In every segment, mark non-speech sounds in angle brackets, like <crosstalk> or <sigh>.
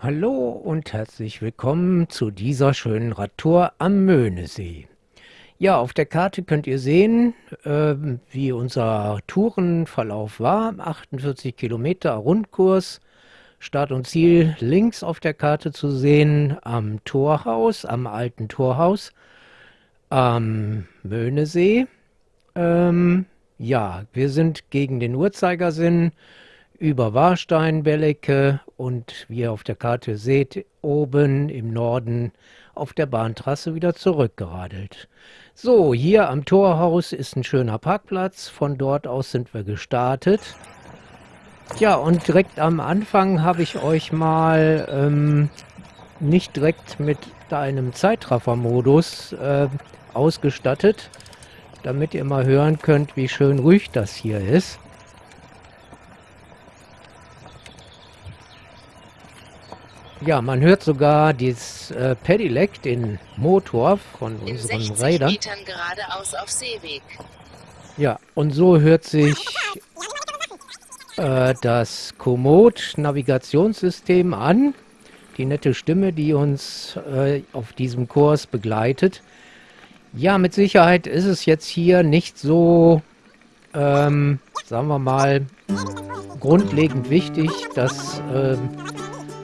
Hallo und herzlich willkommen zu dieser schönen Radtour am Möhnesee. Ja, auf der Karte könnt ihr sehen, äh, wie unser Tourenverlauf war. 48 Kilometer Rundkurs. Start und Ziel links auf der Karte zu sehen am Torhaus, am alten Torhaus am Möhnesee. Ähm, ja, wir sind gegen den Uhrzeigersinn über Warstein, Bellecke und wie ihr auf der Karte seht, oben im Norden auf der Bahntrasse wieder zurückgeradelt. So, hier am Torhaus ist ein schöner Parkplatz. Von dort aus sind wir gestartet. Ja, und direkt am Anfang habe ich euch mal ähm, nicht direkt mit einem Zeitraffer-Modus äh, ausgestattet, damit ihr mal hören könnt, wie schön ruhig das hier ist. Ja, man hört sogar dieses äh, Pedelec, den Motor von In unseren 60 Rädern. Metern geradeaus auf Seeweg. Ja, und so hört sich äh, das Komoot-Navigationssystem an. Die nette Stimme, die uns äh, auf diesem Kurs begleitet. Ja, mit Sicherheit ist es jetzt hier nicht so, ähm, sagen wir mal, grundlegend wichtig, dass ähm,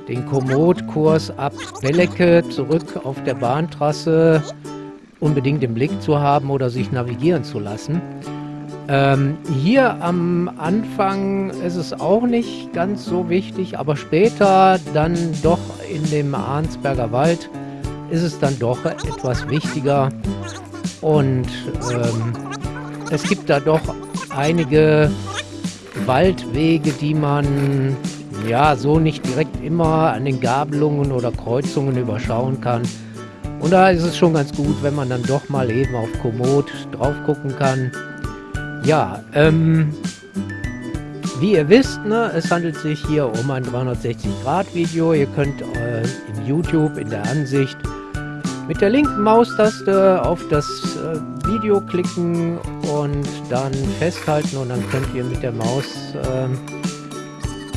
den Komoot-Kurs ab Bellecke zurück auf der Bahntrasse unbedingt im Blick zu haben oder sich navigieren zu lassen. Ähm, hier am Anfang ist es auch nicht ganz so wichtig, aber später dann doch in dem Arnsberger Wald ist es dann doch etwas wichtiger und ähm, es gibt da doch einige Waldwege, die man ja so nicht direkt immer an den Gabelungen oder Kreuzungen überschauen kann. Und da ist es schon ganz gut, wenn man dann doch mal eben auf Komoot drauf gucken kann. Ja, ähm, wie ihr wisst, ne, es handelt sich hier um ein 360-Grad-Video. Ihr könnt äh, in YouTube in der Ansicht mit der linken Maustaste auf das äh, Video klicken und dann festhalten und dann könnt ihr mit der Maus äh,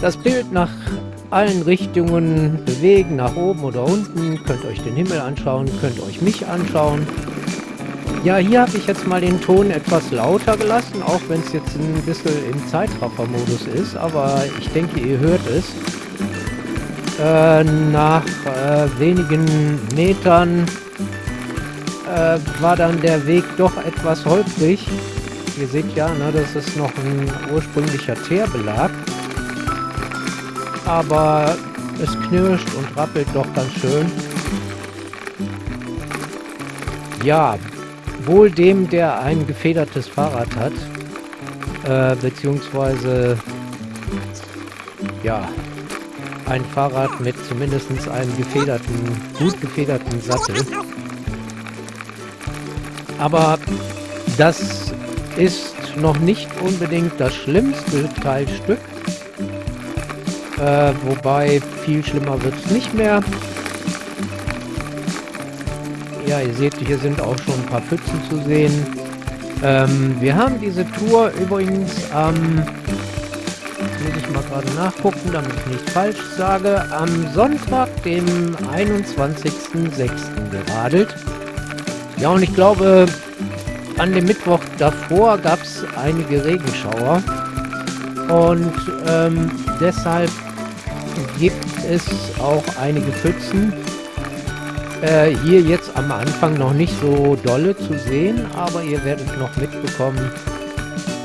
das Bild nach allen Richtungen bewegen, nach oben oder unten, könnt euch den Himmel anschauen, könnt euch mich anschauen. Ja, hier habe ich jetzt mal den Ton etwas lauter gelassen, auch wenn es jetzt ein bisschen im Zeitraffer-Modus ist, aber ich denke, ihr hört es. Äh, nach äh, wenigen Metern äh, war dann der Weg doch etwas holprig. Ihr seht ja, ne, das ist noch ein ursprünglicher Teerbelag aber es knirscht und rappelt doch ganz schön. Ja, wohl dem, der ein gefedertes Fahrrad hat, äh, beziehungsweise, ja, ein Fahrrad mit zumindest einem gefederten, gut gefederten Sattel. Aber das ist noch nicht unbedingt das schlimmste Teilstück. Äh, wobei viel schlimmer wird es nicht mehr. Ja, ihr seht, hier sind auch schon ein paar Pfützen zu sehen. Ähm, wir haben diese Tour übrigens am, ähm, muss ich mal gerade nachgucken, damit ich nichts falsch sage, am Sonntag, dem 21.06. geradelt. Ja, und ich glaube, an dem Mittwoch davor gab es einige Regenschauer. Und ähm, deshalb gibt es auch einige Pfützen. Äh, hier jetzt am Anfang noch nicht so dolle zu sehen, aber ihr werdet noch mitbekommen,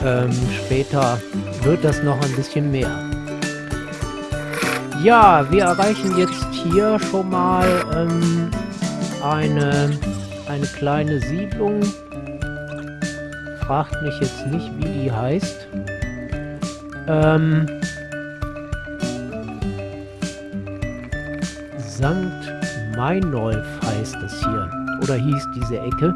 ähm, später wird das noch ein bisschen mehr. Ja, wir erreichen jetzt hier schon mal ähm, eine, eine kleine Siedlung. Fragt mich jetzt nicht, wie die heißt. Ähm, St. Meinolf heißt es hier. Oder hieß diese Ecke.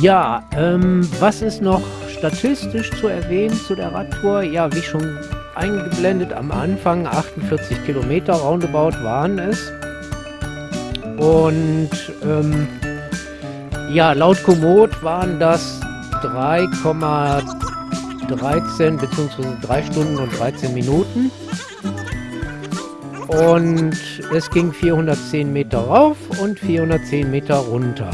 Ja, ähm, was ist noch statistisch zu erwähnen zu der Radtour? Ja, wie schon eingeblendet am Anfang, 48 Kilometer roundabout waren es. Und ähm, ja, laut Komoot waren das 3,13 bzw. 3 Stunden und 13 Minuten. Und es ging 410 Meter rauf und 410 Meter runter.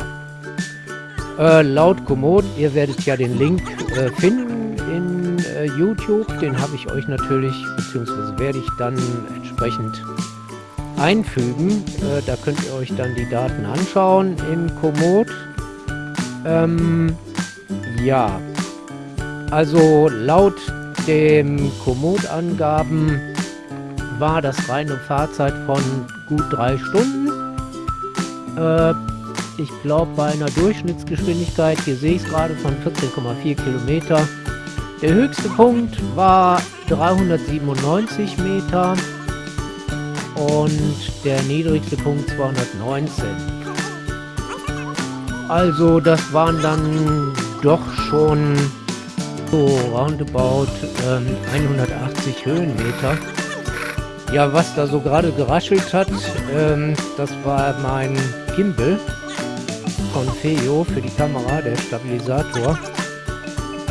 Äh, laut Komoot, ihr werdet ja den Link äh, finden in äh, YouTube. Den habe ich euch natürlich, beziehungsweise werde ich dann entsprechend einfügen. Äh, da könnt ihr euch dann die Daten anschauen in Komoot. Ähm, ja, also laut dem Komoot-Angaben war das reine Fahrzeit von gut drei Stunden. Äh, ich glaube bei einer Durchschnittsgeschwindigkeit, hier sehe ich es gerade, von 14,4 Kilometer. Der höchste Punkt war 397 Meter und der niedrigste Punkt 219. Also das waren dann doch schon so roundabout ähm, 180 Höhenmeter. Ja, was da so gerade geraschelt hat, ähm, das war mein Gimbal von Feo für die Kamera, der Stabilisator,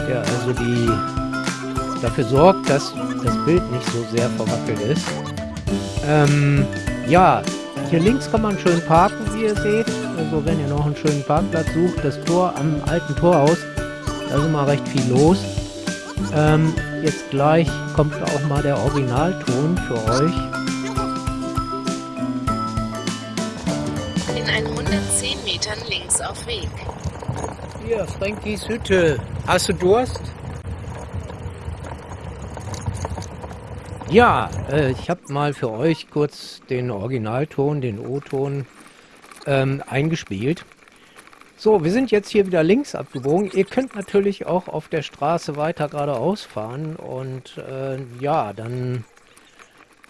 der also die dafür sorgt, dass das Bild nicht so sehr verwackelt ist. Ähm, ja, hier links kann man schön parken, wie ihr seht. Also wenn ihr noch einen schönen Parkplatz sucht, das Tor am alten Torhaus, da ist immer recht viel los. Ähm, jetzt gleich kommt auch mal der Originalton für euch. In 110 Metern links auf Weg. Hier, Frankies Hütte. Hast du Durst? Ja, äh, ich habe mal für euch kurz den Originalton, den O-Ton ähm, eingespielt. So, wir sind jetzt hier wieder links abgebogen. Ihr könnt natürlich auch auf der Straße weiter geradeaus fahren und äh, ja, dann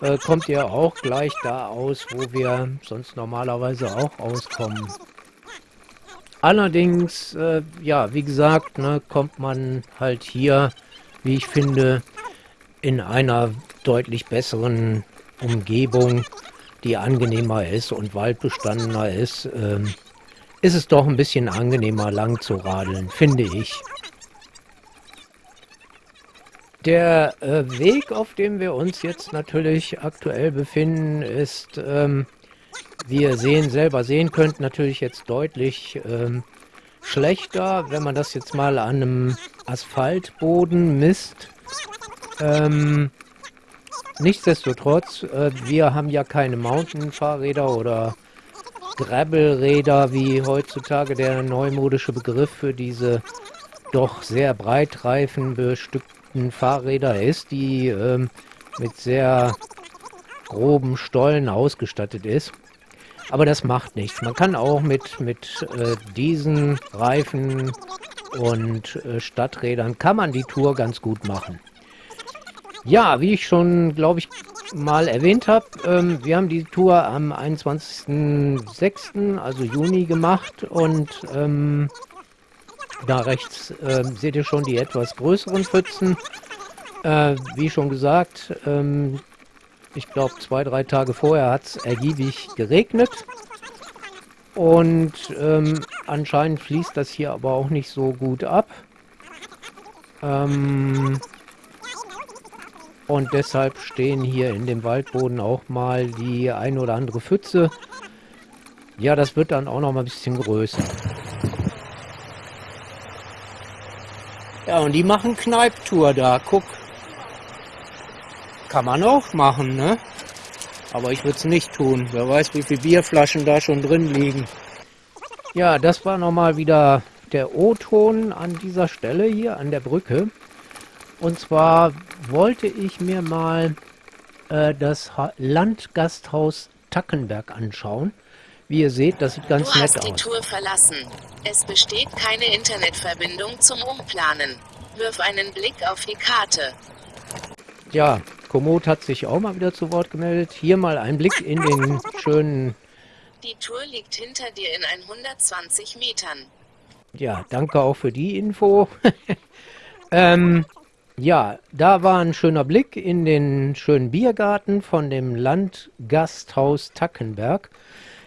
äh, kommt ihr auch gleich da aus, wo wir sonst normalerweise auch auskommen. Allerdings, äh, ja, wie gesagt, ne, kommt man halt hier, wie ich finde, in einer deutlich besseren Umgebung, die angenehmer ist und waldbestandener ist. Ähm, ist es doch ein bisschen angenehmer lang zu radeln, finde ich. Der äh, Weg, auf dem wir uns jetzt natürlich aktuell befinden, ist, ähm, wie ihr sehen, selber sehen könnt, natürlich jetzt deutlich ähm, schlechter, wenn man das jetzt mal an einem Asphaltboden misst. Ähm, nichtsdestotrotz, äh, wir haben ja keine Mountain-Fahrräder oder Gravelräder, wie heutzutage der neumodische Begriff für diese doch sehr breitreifen bestückten Fahrräder ist, die ähm, mit sehr groben Stollen ausgestattet ist. Aber das macht nichts. Man kann auch mit, mit äh, diesen Reifen und äh, Stadträdern kann man die Tour ganz gut machen. Ja, wie ich schon, glaube ich, mal erwähnt habe, ähm, wir haben die Tour am 21.06., also Juni, gemacht und ähm, da rechts äh, seht ihr schon die etwas größeren Pfützen. Äh, wie schon gesagt, ähm, ich glaube zwei, drei Tage vorher hat es ergiebig geregnet. Und ähm, anscheinend fließt das hier aber auch nicht so gut ab. Ähm, und deshalb stehen hier in dem Waldboden auch mal die ein oder andere Pfütze. Ja, das wird dann auch noch mal ein bisschen größer. Ja, und die machen Kneiptour da. Guck. Kann man auch machen, ne? Aber ich würde es nicht tun. Wer weiß, wie viele Bierflaschen da schon drin liegen. Ja, das war nochmal wieder der O-Ton an dieser Stelle hier an der Brücke. Und zwar wollte ich mir mal äh, das ha Landgasthaus Tackenberg anschauen. Wie ihr seht, das sieht ganz du nett hast die aus. Tour verlassen. Es besteht keine Internetverbindung zum Umplanen. Wirf einen Blick auf die Karte. Ja, Komoot hat sich auch mal wieder zu Wort gemeldet. Hier mal ein Blick in den schönen... Die Tour liegt hinter dir in 120 Metern. Ja, danke auch für die Info. <laughs> ähm, ja, da war ein schöner Blick in den schönen Biergarten von dem Landgasthaus Tackenberg.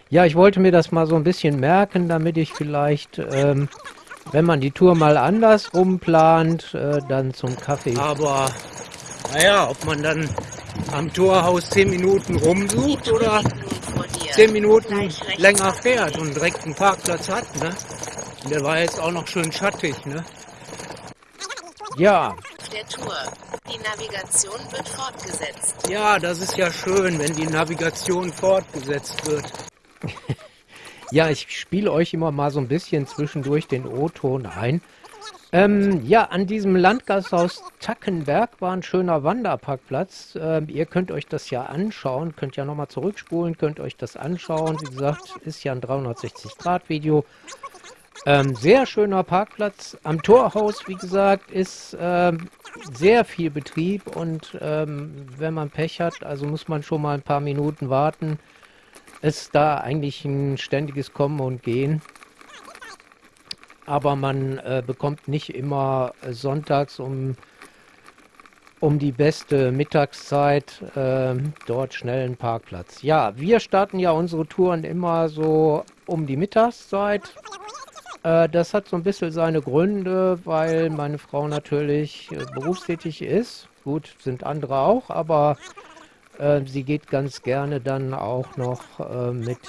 Ja, ich wollte mir das mal so ein bisschen merken, damit ich vielleicht, ähm, wenn man die Tour mal anders rumplant, äh, dann zum Kaffee. Aber, naja, ob man dann am Torhaus zehn Minuten rumsucht oder zehn Minuten länger fährt und direkt einen Parkplatz hat. Ne? Der war jetzt auch noch schön schattig. Ne? Ja. Der Tour. Die Navigation wird fortgesetzt. Ja, das ist ja schön, wenn die Navigation fortgesetzt wird. <laughs> ja, ich spiele euch immer mal so ein bisschen zwischendurch den O-Ton ein. Ähm, ja, an diesem Landgasthaus Tackenberg war ein schöner Wanderparkplatz. Ähm, ihr könnt euch das ja anschauen, könnt ja nochmal zurückspulen, könnt euch das anschauen. Wie gesagt, ist ja ein 360-Grad-Video. Ähm, sehr schöner Parkplatz. Am Torhaus, wie gesagt, ist ähm, sehr viel Betrieb und ähm, wenn man Pech hat, also muss man schon mal ein paar Minuten warten, ist da eigentlich ein ständiges Kommen und Gehen aber man äh, bekommt nicht immer sonntags um, um die beste Mittagszeit äh, dort schnell einen Parkplatz. Ja, wir starten ja unsere Touren immer so um die Mittagszeit. Äh, das hat so ein bisschen seine Gründe, weil meine Frau natürlich äh, berufstätig ist. Gut, sind andere auch, aber äh, sie geht ganz gerne dann auch noch äh, mit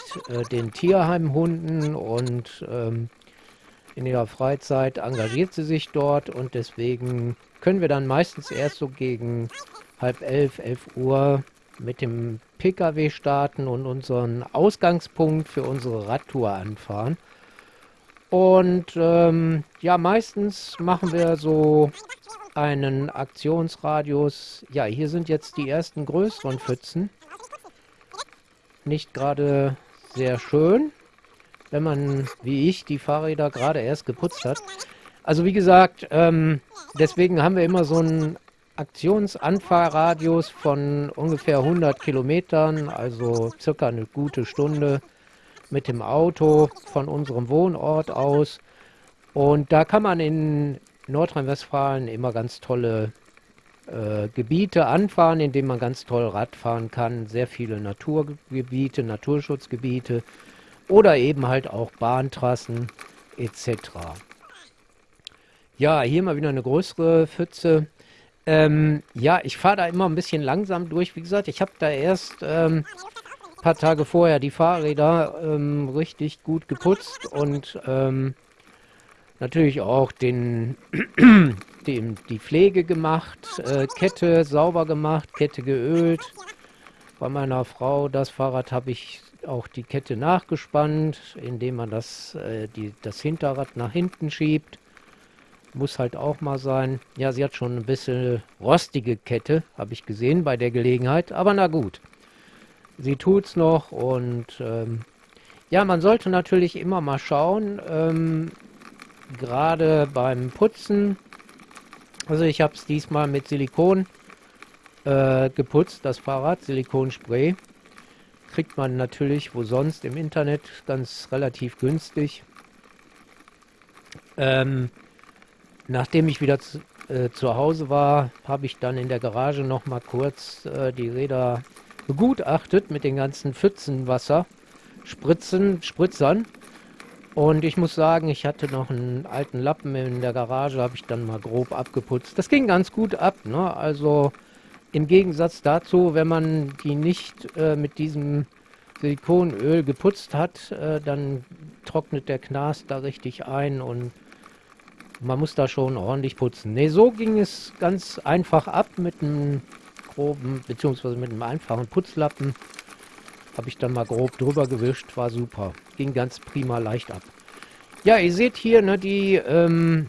den Tierheimhunden und ähm, in ihrer Freizeit engagiert sie sich dort und deswegen können wir dann meistens erst so gegen halb elf, elf Uhr mit dem Pkw starten und unseren Ausgangspunkt für unsere Radtour anfahren. Und ähm, ja, meistens machen wir so einen Aktionsradius. Ja, hier sind jetzt die ersten größeren Pfützen. Nicht gerade sehr schön wenn man, wie ich, die Fahrräder gerade erst geputzt hat. Also wie gesagt, ähm, deswegen haben wir immer so einen Aktionsanfahrradius von ungefähr 100 Kilometern, also circa eine gute Stunde mit dem Auto von unserem Wohnort aus. Und da kann man in Nordrhein-Westfalen immer ganz tolle äh, Gebiete anfahren, in denen man ganz toll Rad fahren kann. Sehr viele Naturgebiete, Naturschutzgebiete oder eben halt auch Bahntrassen etc. Ja, hier mal wieder eine größere Pfütze. Ähm, ja, ich fahre da immer ein bisschen langsam durch. Wie gesagt, ich habe da erst ähm, paar Tage vorher die Fahrräder ähm, richtig gut geputzt und ähm, natürlich auch den, <clears throat> den, die Pflege gemacht, äh, Kette sauber gemacht, Kette geölt. Bei meiner Frau, das Fahrrad habe ich auch die Kette nachgespannt, indem man das, äh, die, das Hinterrad nach hinten schiebt. Muss halt auch mal sein. Ja, sie hat schon ein bisschen rostige Kette, habe ich gesehen bei der Gelegenheit. Aber na gut. Sie tut's noch und ähm, ja, man sollte natürlich immer mal schauen, ähm, gerade beim Putzen. Also ich habe es diesmal mit Silikon äh, geputzt, das Fahrrad, Silikonspray kriegt man natürlich wo sonst im Internet ganz relativ günstig. Ähm, nachdem ich wieder zu, äh, zu Hause war, habe ich dann in der Garage noch mal kurz äh, die Räder begutachtet mit den ganzen Pfützenwasser, Spritzen, Spritzern. Und ich muss sagen, ich hatte noch einen alten Lappen in der Garage, habe ich dann mal grob abgeputzt. Das ging ganz gut ab, ne? Also im Gegensatz dazu, wenn man die nicht äh, mit diesem Silikonöl geputzt hat, äh, dann trocknet der Knast da richtig ein und man muss da schon ordentlich putzen. Ne, so ging es ganz einfach ab mit einem groben, beziehungsweise mit einem einfachen Putzlappen. Habe ich dann mal grob drüber gewischt, war super. Ging ganz prima leicht ab. Ja, ihr seht hier, ne, die ähm,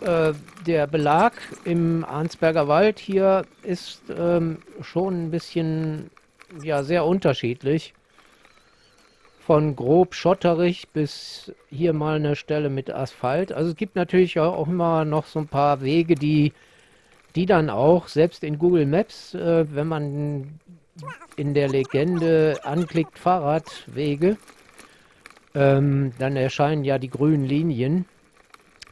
äh, der Belag im Arnsberger Wald hier ist ähm, schon ein bisschen, ja, sehr unterschiedlich. Von grob schotterig bis hier mal eine Stelle mit Asphalt. Also es gibt natürlich auch immer noch so ein paar Wege, die, die dann auch, selbst in Google Maps, äh, wenn man in der Legende anklickt Fahrradwege, ähm, dann erscheinen ja die grünen Linien.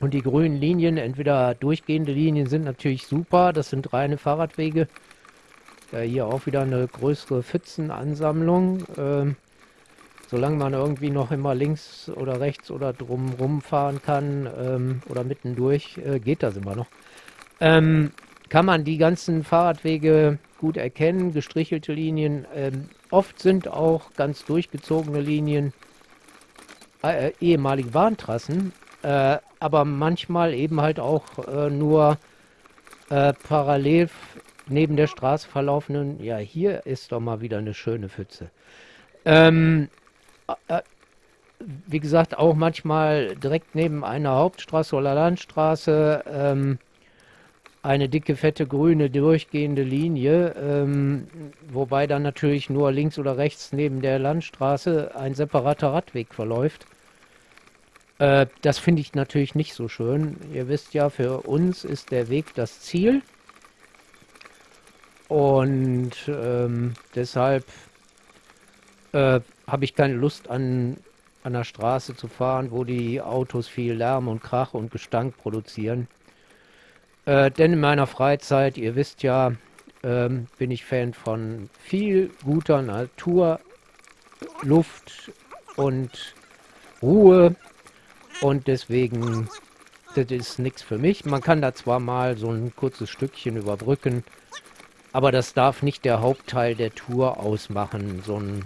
Und die grünen Linien, entweder durchgehende Linien, sind natürlich super. Das sind reine Fahrradwege. Ja, hier auch wieder eine größere Pfützenansammlung. Ähm, solange man irgendwie noch immer links oder rechts oder drum rumfahren kann ähm, oder mittendurch, äh, geht das immer noch. Ähm, kann man die ganzen Fahrradwege gut erkennen, gestrichelte Linien. Ähm, oft sind auch ganz durchgezogene Linien äh, ehemalige Bahntrassen, äh, aber manchmal eben halt auch äh, nur äh, parallel neben der Straße verlaufenden. Ja, hier ist doch mal wieder eine schöne Pfütze. Ähm, äh, wie gesagt, auch manchmal direkt neben einer Hauptstraße oder Landstraße ähm, eine dicke, fette, grüne, durchgehende Linie, ähm, wobei dann natürlich nur links oder rechts neben der Landstraße ein separater Radweg verläuft. Äh, das finde ich natürlich nicht so schön. Ihr wisst ja, für uns ist der Weg das Ziel. Und ähm, deshalb äh, habe ich keine Lust an, an der Straße zu fahren, wo die Autos viel Lärm und Krach und Gestank produzieren. Äh, denn in meiner Freizeit, ihr wisst ja, ähm, bin ich Fan von viel guter Natur, Luft und Ruhe. Und deswegen, das ist nichts für mich. Man kann da zwar mal so ein kurzes Stückchen überbrücken, aber das darf nicht der Hauptteil der Tour ausmachen. So ein,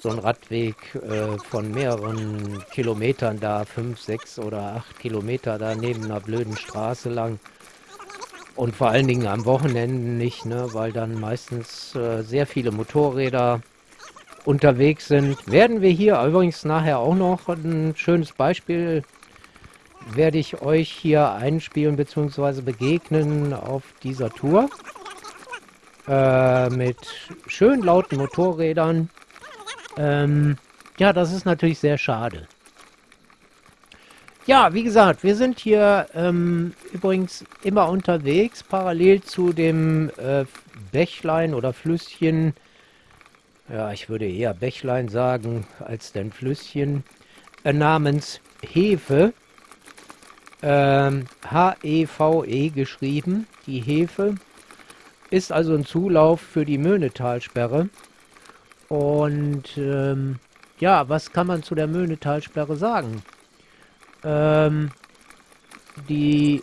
so ein Radweg äh, von mehreren Kilometern da, fünf, sechs oder acht Kilometer da neben einer blöden Straße lang. Und vor allen Dingen am Wochenende nicht, ne, weil dann meistens äh, sehr viele Motorräder unterwegs sind. Werden wir hier übrigens nachher auch noch ein schönes Beispiel, werde ich euch hier einspielen bzw. begegnen auf dieser Tour. Äh, mit schön lauten Motorrädern. Ähm, ja, das ist natürlich sehr schade. Ja, wie gesagt, wir sind hier ähm, übrigens immer unterwegs, parallel zu dem äh, Bächlein oder Flüsschen. Ja, ich würde eher Bächlein sagen als denn Flüsschen. Äh, namens Hefe. Ähm, H-E-V-E -E geschrieben, die Hefe. Ist also ein Zulauf für die Möhnetalsperre. Und ähm, ja, was kann man zu der Möhnetalsperre sagen? Ähm, die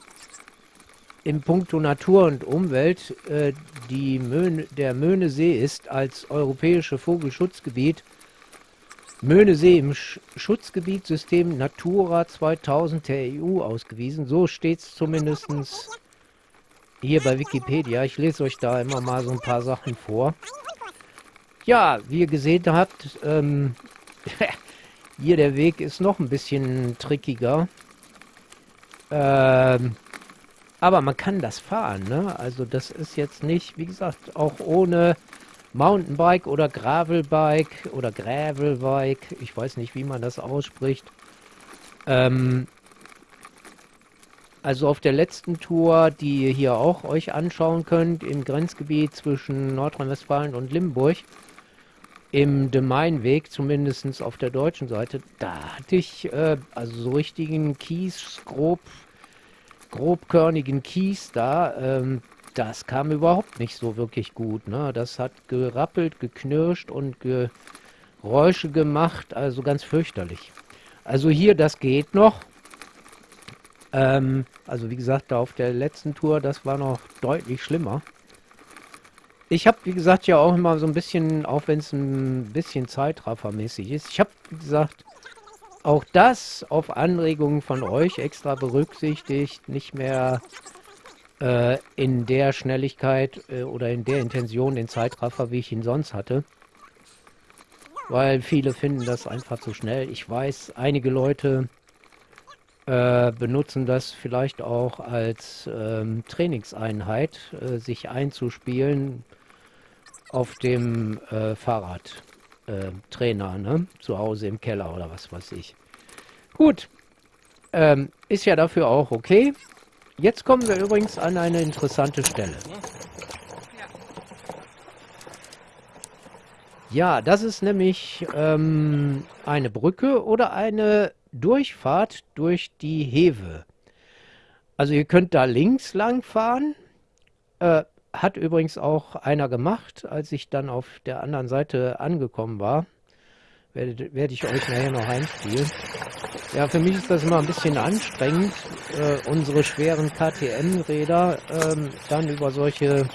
im Punkto Natur und Umwelt äh, die Möhne, der Möhnesee ist als europäische Vogelschutzgebiet Möhnesee im Sch Schutzgebietssystem Natura 2000 der EU ausgewiesen. So steht es zumindest hier bei Wikipedia. Ich lese euch da immer mal so ein paar Sachen vor. Ja, wie ihr gesehen habt, ähm, <laughs> Hier der Weg ist noch ein bisschen trickiger. Ähm, aber man kann das fahren, ne? Also das ist jetzt nicht, wie gesagt, auch ohne Mountainbike oder Gravelbike oder Gravelbike. Ich weiß nicht, wie man das ausspricht. Ähm, also auf der letzten Tour, die ihr hier auch euch anschauen könnt, im Grenzgebiet zwischen Nordrhein-Westfalen und Limburg, im Gemeinweg, zumindest auf der deutschen Seite, da hatte ich äh, also so richtigen Kies, grob, grobkörnigen Kies da. Ähm, das kam überhaupt nicht so wirklich gut. Ne? Das hat gerappelt, geknirscht und Geräusche gemacht, also ganz fürchterlich. Also hier, das geht noch. Ähm, also wie gesagt, da auf der letzten Tour, das war noch deutlich schlimmer. Ich habe, wie gesagt, ja auch immer so ein bisschen, auch wenn es ein bisschen zeitraffermäßig ist, ich habe, wie gesagt, auch das auf Anregungen von euch extra berücksichtigt, nicht mehr äh, in der Schnelligkeit äh, oder in der Intention den Zeitraffer, wie ich ihn sonst hatte. Weil viele finden das einfach zu schnell. Ich weiß, einige Leute äh, benutzen das vielleicht auch als ähm, Trainingseinheit, äh, sich einzuspielen, auf dem äh, Fahrradtrainer, äh, ne? Zu Hause im Keller oder was weiß ich. Gut. Ähm, ist ja dafür auch okay. Jetzt kommen wir übrigens an eine interessante Stelle. Ja, das ist nämlich ähm, eine Brücke oder eine Durchfahrt durch die Hewe. Also ihr könnt da links lang fahren, äh, hat übrigens auch einer gemacht, als ich dann auf der anderen Seite angekommen war. Werde, werde ich euch nachher noch einspielen. Ja, für mich ist das immer ein bisschen anstrengend, äh, unsere schweren KTM-Räder ähm, dann über solche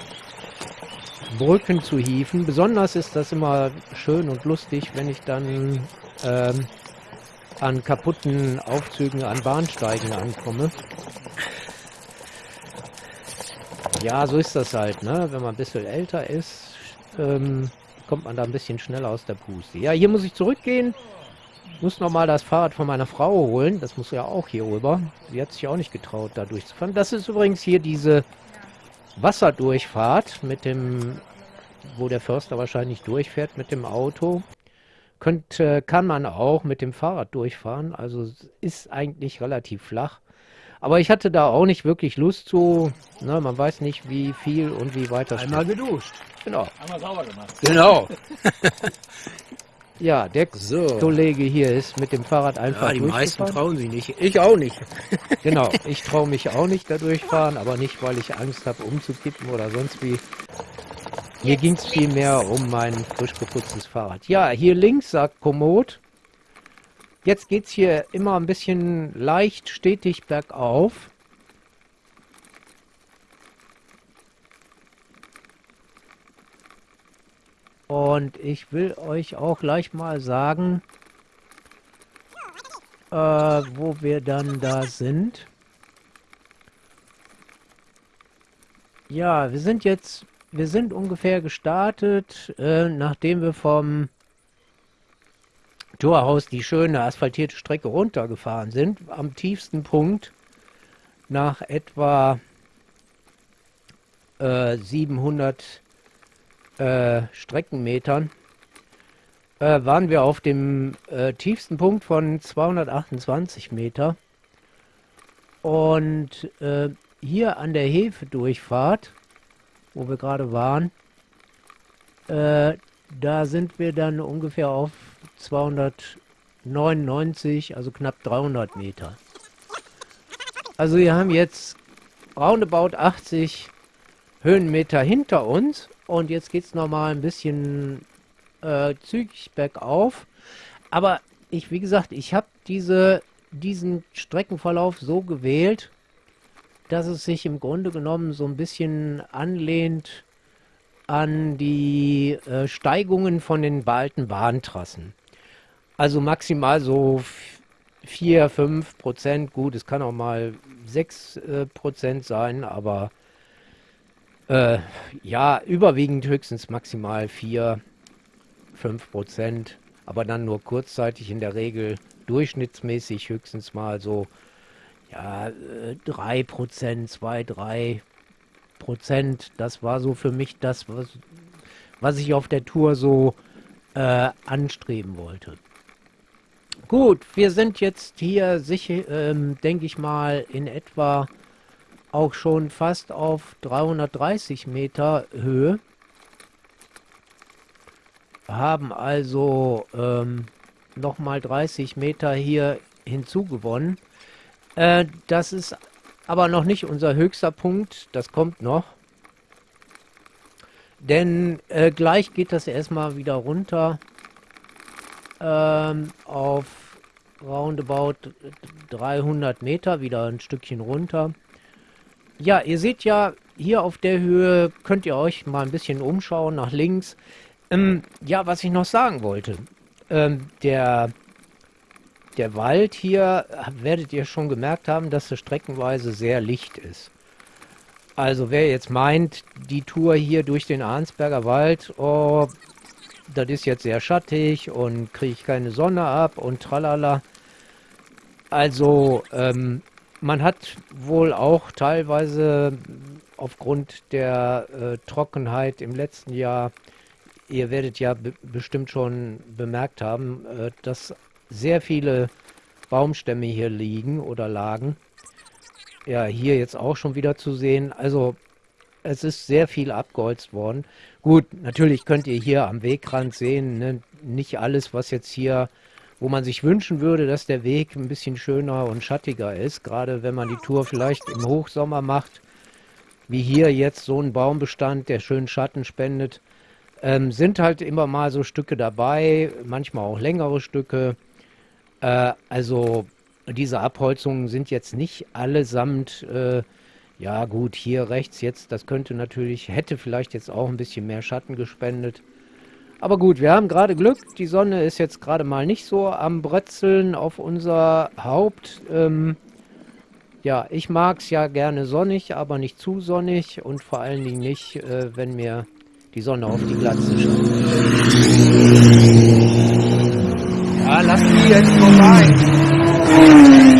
Brücken zu hieven. Besonders ist das immer schön und lustig, wenn ich dann ähm, an kaputten Aufzügen an Bahnsteigen ankomme. Ja, so ist das halt, ne? Wenn man ein bisschen älter ist, ähm, kommt man da ein bisschen schneller aus der Puste. Ja, hier muss ich zurückgehen. Muss nochmal das Fahrrad von meiner Frau holen. Das muss ja auch hier rüber. Sie hat sich auch nicht getraut, da durchzufahren. Das ist übrigens hier diese Wasserdurchfahrt mit dem, wo der Förster wahrscheinlich durchfährt mit dem Auto. Könnte, kann man auch mit dem Fahrrad durchfahren. Also ist eigentlich relativ flach. Aber ich hatte da auch nicht wirklich Lust zu. Ne, man weiß nicht, wie viel und wie weit das Einmal geduscht. Genau. Einmal sauber gemacht. Genau. <laughs> ja, der So. Kollege hier ist mit dem Fahrrad einfach Ja, die meisten trauen sich nicht. Ich auch nicht. <laughs> Genau, ich traue mich auch nicht da durchfahren, aber nicht, weil ich Angst habe, umzukippen oder sonst wie. Mir ging es vielmehr um mein frisch geputztes Fahrrad. Ja, hier links sagt Komoot. Jetzt geht's hier immer ein bisschen leicht stetig bergauf. Und ich will euch auch gleich mal sagen, äh, wo wir dann da sind. Ja, wir sind jetzt, wir sind ungefähr gestartet, äh, nachdem wir vom Torhaus die schöne asphaltierte Strecke runtergefahren sind, am tiefsten Punkt nach etwa äh, 700 äh, Streckenmetern äh, waren wir auf dem äh, tiefsten Punkt von 228 Meter. Und äh, hier an der Hefedurchfahrt, wo wir gerade waren, äh, da sind wir dann ungefähr auf 299, also knapp 300 Meter. Also wir haben jetzt roundabout 80 Höhenmeter hinter uns und jetzt geht es nochmal ein bisschen äh, zügig bergauf. Aber ich, wie gesagt, ich habe diese, diesen Streckenverlauf so gewählt, dass es sich im Grunde genommen so ein bisschen anlehnt an die äh, Steigungen von den alten Bahntrassen. Also maximal so 4, 5 Prozent. Gut, es kann auch mal 6 äh, Prozent sein, aber äh, ja, überwiegend höchstens maximal 4, 5 Prozent. Aber dann nur kurzzeitig in der Regel durchschnittsmäßig höchstens mal so ja, äh, 3 Prozent, 2, 3 Prozent. Das war so für mich das, was, was ich auf der Tour so äh, anstreben wollte. Gut, wir sind jetzt hier sicher, ähm, denke ich mal, in etwa auch schon fast auf 330 Meter Höhe. Haben also ähm, nochmal 30 Meter hier hinzugewonnen. Äh, das ist aber noch nicht unser höchster Punkt, das kommt noch. Denn äh, gleich geht das erstmal wieder runter ähm, auf roundabout 300 Meter, wieder ein Stückchen runter. Ja, ihr seht ja, hier auf der Höhe könnt ihr euch mal ein bisschen umschauen nach links. Ähm, ja, was ich noch sagen wollte. Ähm, der, der Wald hier, werdet ihr schon gemerkt haben, dass es streckenweise sehr licht ist. Also wer jetzt meint, die Tour hier durch den Arnsberger Wald, oh, das ist jetzt sehr schattig und kriege ich keine Sonne ab und tralala. Also ähm, man hat wohl auch teilweise aufgrund der äh, Trockenheit im letzten Jahr, ihr werdet ja be bestimmt schon bemerkt haben, äh, dass sehr viele Baumstämme hier liegen oder lagen. Ja, hier jetzt auch schon wieder zu sehen. Also es ist sehr viel abgeholzt worden. Gut, natürlich könnt ihr hier am Wegrand sehen, ne, nicht alles, was jetzt hier, wo man sich wünschen würde, dass der Weg ein bisschen schöner und schattiger ist, gerade wenn man die Tour vielleicht im Hochsommer macht, wie hier jetzt so ein Baumbestand, der schön Schatten spendet, ähm, sind halt immer mal so Stücke dabei, manchmal auch längere Stücke. Äh, also diese Abholzungen sind jetzt nicht allesamt, äh, ja gut, hier rechts jetzt, das könnte natürlich, hätte vielleicht jetzt auch ein bisschen mehr Schatten gespendet. Aber gut, wir haben gerade Glück, die Sonne ist jetzt gerade mal nicht so am Brötzeln auf unser Haupt. Ähm, ja, ich mag es ja gerne sonnig, aber nicht zu sonnig und vor allen Dingen nicht, äh, wenn mir die Sonne auf die Glatze scheint. Ja, lass die jetzt vorbei.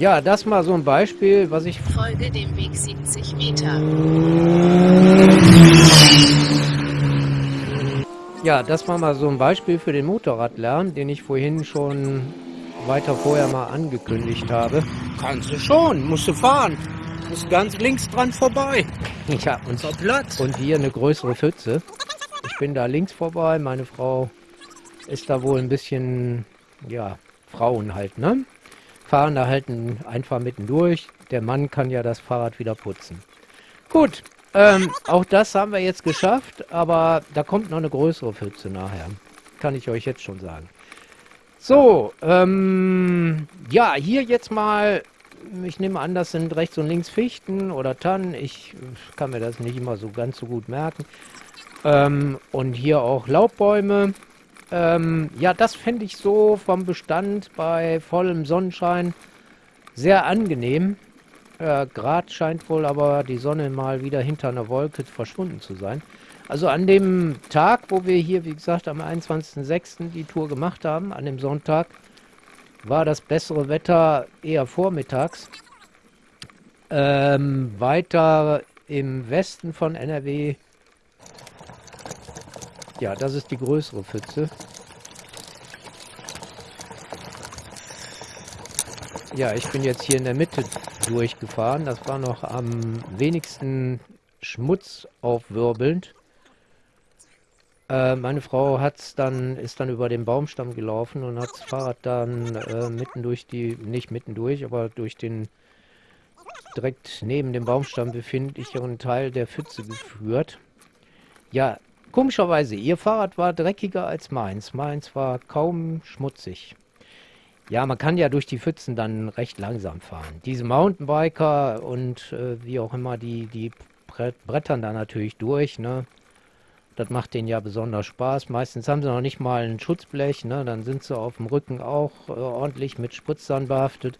Ja, das mal so ein Beispiel, was ich Folge dem Weg 70 Meter. Ja, das war mal so ein Beispiel für den Motorradlärm, den ich vorhin schon weiter vorher mal angekündigt habe. Kannst du schon, musst du fahren. Musst ganz links dran vorbei. <laughs> Ja, und, Platz. und hier eine größere Pfütze. Ich bin da links vorbei, meine Frau ist da wohl ein bisschen, ja, Frauen halt, ne? Fahren da halt ein- einfach mittendurch. Der Mann kann ja das Fahrrad wieder putzen. Gut, ähm, auch das haben wir jetzt geschafft, aber da kommt noch eine größere Pfütze nachher. Kann ich euch jetzt schon sagen. So, ähm, ja, hier jetzt mal, ich nehme an, das sind rechts und links Fichten oder Tannen. Ich kann mir das nicht immer so ganz so gut merken. Ähm, und hier auch Laubbäume. Ähm, ja, das fände ich so vom Bestand bei vollem Sonnenschein sehr angenehm. Äh, Grad scheint wohl aber die Sonne mal wieder hinter einer Wolke verschwunden zu sein. Also an dem Tag, wo wir hier, wie gesagt, am 21.06. die Tour gemacht haben, an dem Sonntag, war das bessere Wetter eher vormittags. Ähm, weiter im Westen von NRW. Ja, das ist die größere Pfütze. Ja, ich bin jetzt hier in der Mitte durchgefahren. Das war noch am wenigsten Schmutz aufwirbelnd. Äh, meine Frau hat's dann, ist dann über den Baumstamm gelaufen und hat das Fahrrad dann äh, mitten durch die, nicht mitten durch, aber durch den direkt neben dem Baumstamm befindlichen Teil der Pfütze geführt. Ja, komischerweise, ihr Fahrrad war dreckiger als meins. Meins war kaum schmutzig. Ja, man kann ja durch die Pfützen dann recht langsam fahren. Diese Mountainbiker und äh, wie auch immer, die, die brett, brettern da natürlich durch, ne? Das macht denen ja besonders Spaß. Meistens haben sie noch nicht mal ein Schutzblech, ne? Dann sind sie auf dem Rücken auch äh, ordentlich mit Spritzern behaftet.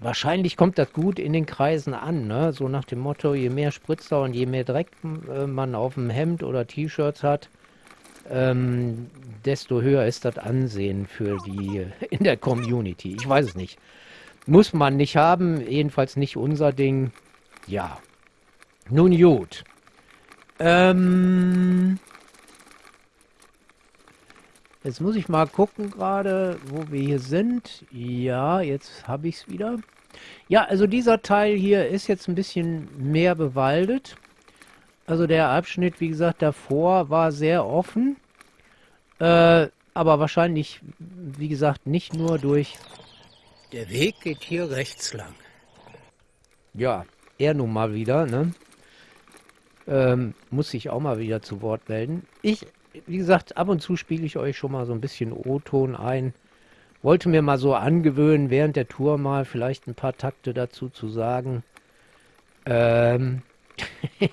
Wahrscheinlich kommt das gut in den Kreisen an, ne? So nach dem Motto, je mehr Spritzer und je mehr Dreck äh, man auf dem Hemd oder T-Shirts hat, ähm, desto höher ist das Ansehen für die <laughs> in der Community. Ich weiß es nicht. Muss man nicht haben, jedenfalls nicht unser Ding. Ja. Nun gut. Ähm, jetzt muss ich mal gucken gerade, wo wir hier sind. Ja, jetzt habe ich es wieder. Ja, also dieser Teil hier ist jetzt ein bisschen mehr bewaldet. Also der Abschnitt, wie gesagt, davor war sehr offen. Äh, aber wahrscheinlich, wie gesagt, nicht nur durch, Der Weg geht hier rechts lang. ja, er nun mal wieder, ne? Ähm, muss sich auch mal wieder zu Wort melden. Ich, wie gesagt, ab und zu spiele ich euch schon mal so ein bisschen O-Ton ein. Wollte mir mal so angewöhnen, während der Tour mal vielleicht ein paar Takte dazu zu sagen. Ähm, <laughs>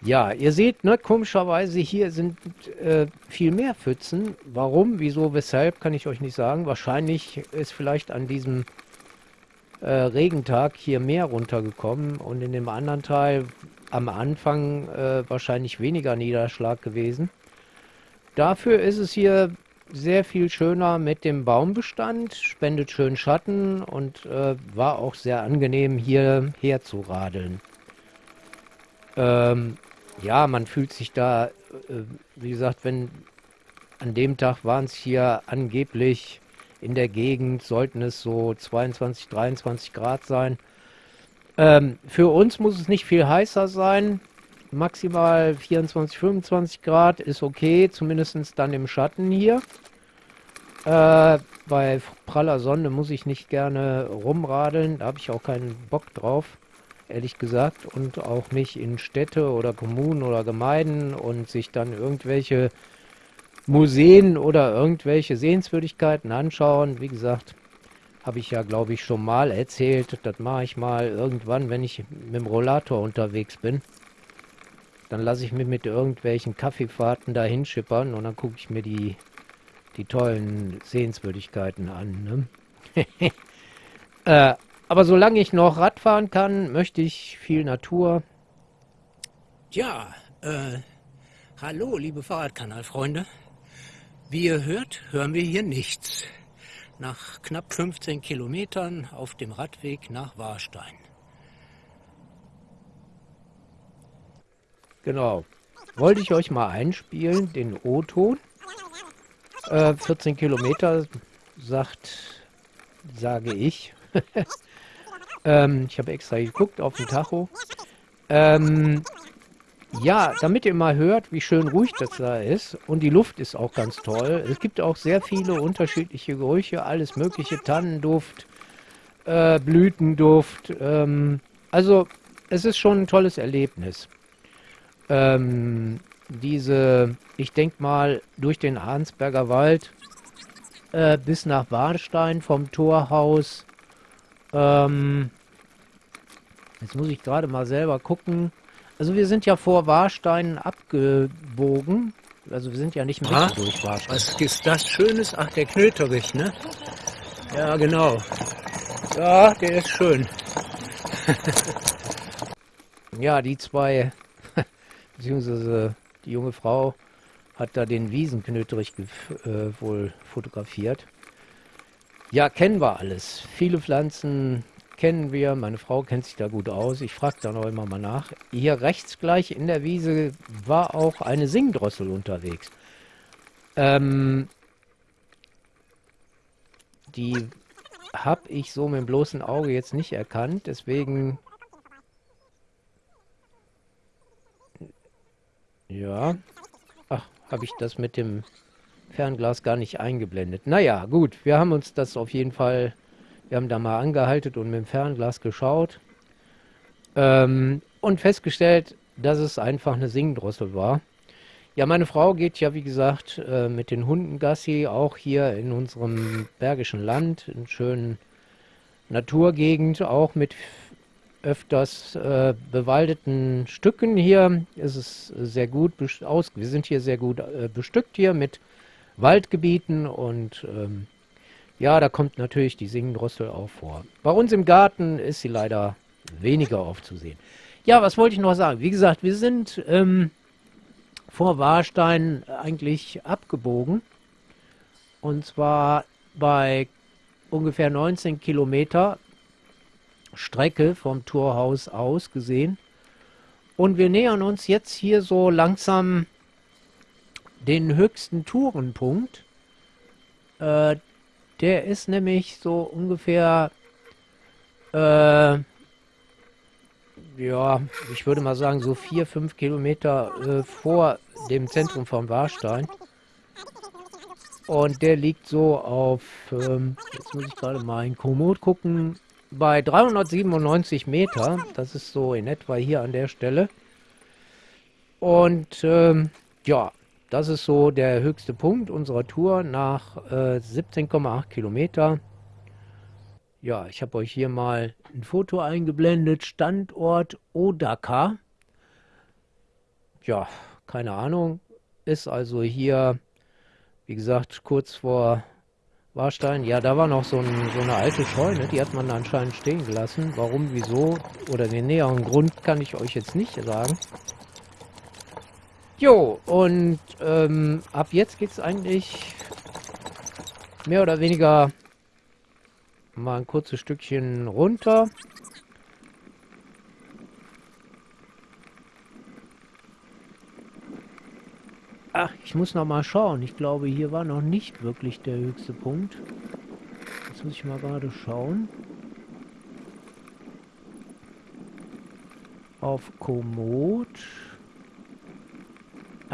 ja, ihr seht, ne, komischerweise hier sind äh, viel mehr Pfützen. Warum, wieso, weshalb, kann ich euch nicht sagen. Wahrscheinlich ist vielleicht an diesem äh, Regentag hier mehr runtergekommen und in dem anderen Teil am Anfang äh, wahrscheinlich weniger Niederschlag gewesen. Dafür ist es hier sehr viel schöner mit dem Baumbestand, spendet schön Schatten und äh, war auch sehr angenehm hier herzuradeln. Ähm, ja, man fühlt sich da, äh, wie gesagt, wenn an dem Tag waren es hier angeblich in der Gegend, sollten es so 22, 23 Grad sein. Ähm, für uns muss es nicht viel heißer sein. Maximal 24, 25 Grad ist okay, zumindest dann im Schatten hier. Äh, bei praller Sonne muss ich nicht gerne rumradeln, da habe ich auch keinen Bock drauf. ehrlich gesagt, und auch nicht in Städte oder Kommunen oder Gemeinden und sich dann irgendwelche Museen oder irgendwelche Sehenswürdigkeiten anschauen. Wie gesagt, habe ich ja, glaube ich, schon mal erzählt. Das mache ich mal irgendwann, wenn ich mit dem Rollator unterwegs bin. Dann lasse ich mich mit irgendwelchen Kaffeefahrten dahin schippern und dann gucke ich mir die, die tollen Sehenswürdigkeiten an. Ne? <laughs> äh, aber solange ich noch Radfahren kann, möchte ich viel Natur. Ja, äh, hallo, liebe Fahrradkanalfreunde. Wie ihr hört, hören wir hier nichts. Nach knapp 15 Kilometern auf dem Radweg nach Warstein. Genau. Wollte ich euch mal einspielen, den O-Ton. Äh, 14 Kilometer, sagt, sage ich. <laughs> ähm, ich habe extra geguckt auf den Tacho. Ähm, ja, damit ihr mal hört, wie schön ruhig das da ist. Und die Luft ist auch ganz toll. Es gibt auch sehr viele unterschiedliche Gerüche, alles mögliche, Tannenduft, äh, Blütenduft. Ähm, also es ist schon ein tolles Erlebnis. Ähm, diese, ich denke mal, durch den Arnsberger Wald äh, bis nach Warnstein vom Torhaus. Ähm, jetzt muss ich gerade mal selber gucken. Also wir sind ja vor Warstein abgebogen. Also wir sind ja nicht mitten durch Warstein. Was ist das Schönes? Ach, der Knöterich, ne? Ja, genau. Ja, der ist schön. <laughs> ja, die zwei, <laughs> beziehungsweise die junge Frau hat da den Wiesenknöterich äh, wohl fotografiert. Ja, kennen wir alles. Viele Pflanzen, kennen wir, meine Frau kennt sich da gut aus, ich frage da noch immer mal nach. Hier rechts gleich in der Wiese war auch eine Singdrossel unterwegs. Ähm, die habe ich so mit dem bloßen Auge jetzt nicht erkannt, deswegen... Ja, ach, habe ich das mit dem Fernglas gar nicht eingeblendet. Naja, gut, wir haben uns das auf jeden Fall wir haben da mal angehalten und mit dem Fernglas geschaut ähm, und festgestellt, dass es einfach eine Singdrossel war. Ja, meine Frau geht ja, wie gesagt, äh, mit den Hunden Gassi, auch hier in unserem bergischen Land, in schönen Naturgegend, auch mit öfters äh, bewaldeten Stücken hier. Es ist sehr gut aus. Wir sind hier sehr gut äh, bestückt hier mit Waldgebieten und ähm, ja, da kommt natürlich die Singendrossel auch vor. Bei uns im Garten ist sie leider weniger aufzusehen. Ja, was wollte ich noch sagen? Wie gesagt, wir sind ähm, vor Warstein eigentlich abgebogen. Und zwar bei ungefähr 19 Kilometer Strecke vom Torhaus aus gesehen. Und wir nähern uns jetzt hier so langsam den höchsten Tourenpunkt. Äh, der ist nämlich so ungefähr, äh, ja, ich würde mal sagen, so vier, fünf Kilometer äh, vor dem Zentrum von Warstein. Und der liegt so auf, ähm, jetzt muss ich gerade mal in Komoot gucken, bei 397 Meter. Das ist so in etwa hier an der Stelle. Und ähm, ja, das ist so der höchste Punkt unserer Tour nach äh, 17,8 Kilometer. Ja, ich habe euch hier mal ein Foto eingeblendet. Standort Odaka. Ja, keine Ahnung. Ist also hier, wie gesagt, kurz vor Warstein. Ja, da war noch so, ein, so eine alte Scheune. Die hat man anscheinend stehen gelassen. Warum, wieso oder den näheren Grund kann ich euch jetzt nicht sagen. Jo, und ähm, ab jetzt geht es eigentlich mehr oder weniger mal ein kurzes Stückchen runter. Ach, ich muss noch mal schauen. Ich glaube, hier war noch nicht wirklich der höchste Punkt. Jetzt muss ich mal gerade schauen. Auf Komoot.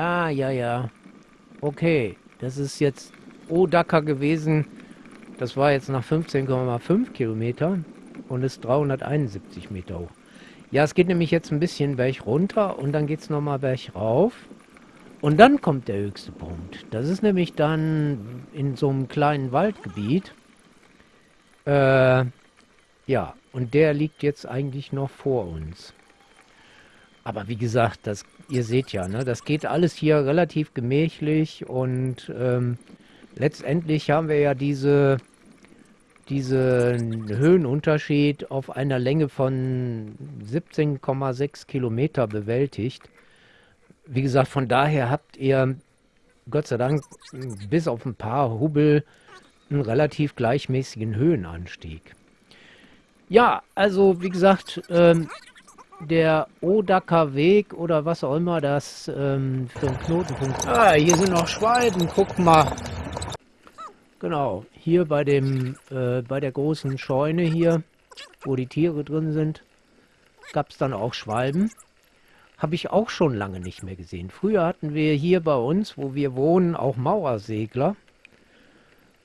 Ah, ja, ja. Okay, das ist jetzt Odaka gewesen. Das war jetzt nach 15,5 Kilometer und ist 371 Meter hoch. Ja, es geht nämlich jetzt ein bisschen Berg runter und dann geht es nochmal Berg rauf. Und dann kommt der höchste Punkt. Das ist nämlich dann in so einem kleinen Waldgebiet. Äh, ja, und der liegt jetzt eigentlich noch vor uns. Aber wie gesagt, das, ihr seht ja, ne, das geht alles hier relativ gemächlich und ähm, letztendlich haben wir ja diese, diesen Höhenunterschied auf einer Länge von 17,6 Kilometer bewältigt. Wie gesagt, von daher habt ihr Gott sei Dank bis auf ein paar Hubbel einen relativ gleichmäßigen Höhenanstieg. Ja, also wie gesagt, ähm, der Odaker Weg oder was auch immer das ähm, für ein Knotenpunkt. Ah, hier sind noch Schwalben, guck mal. Genau, hier bei dem, äh, bei der großen Scheune hier, wo die Tiere drin sind, gab es dann auch Schwalben. Habe ich auch schon lange nicht mehr gesehen. Früher hatten wir hier bei uns, wo wir wohnen, auch Mauersegler.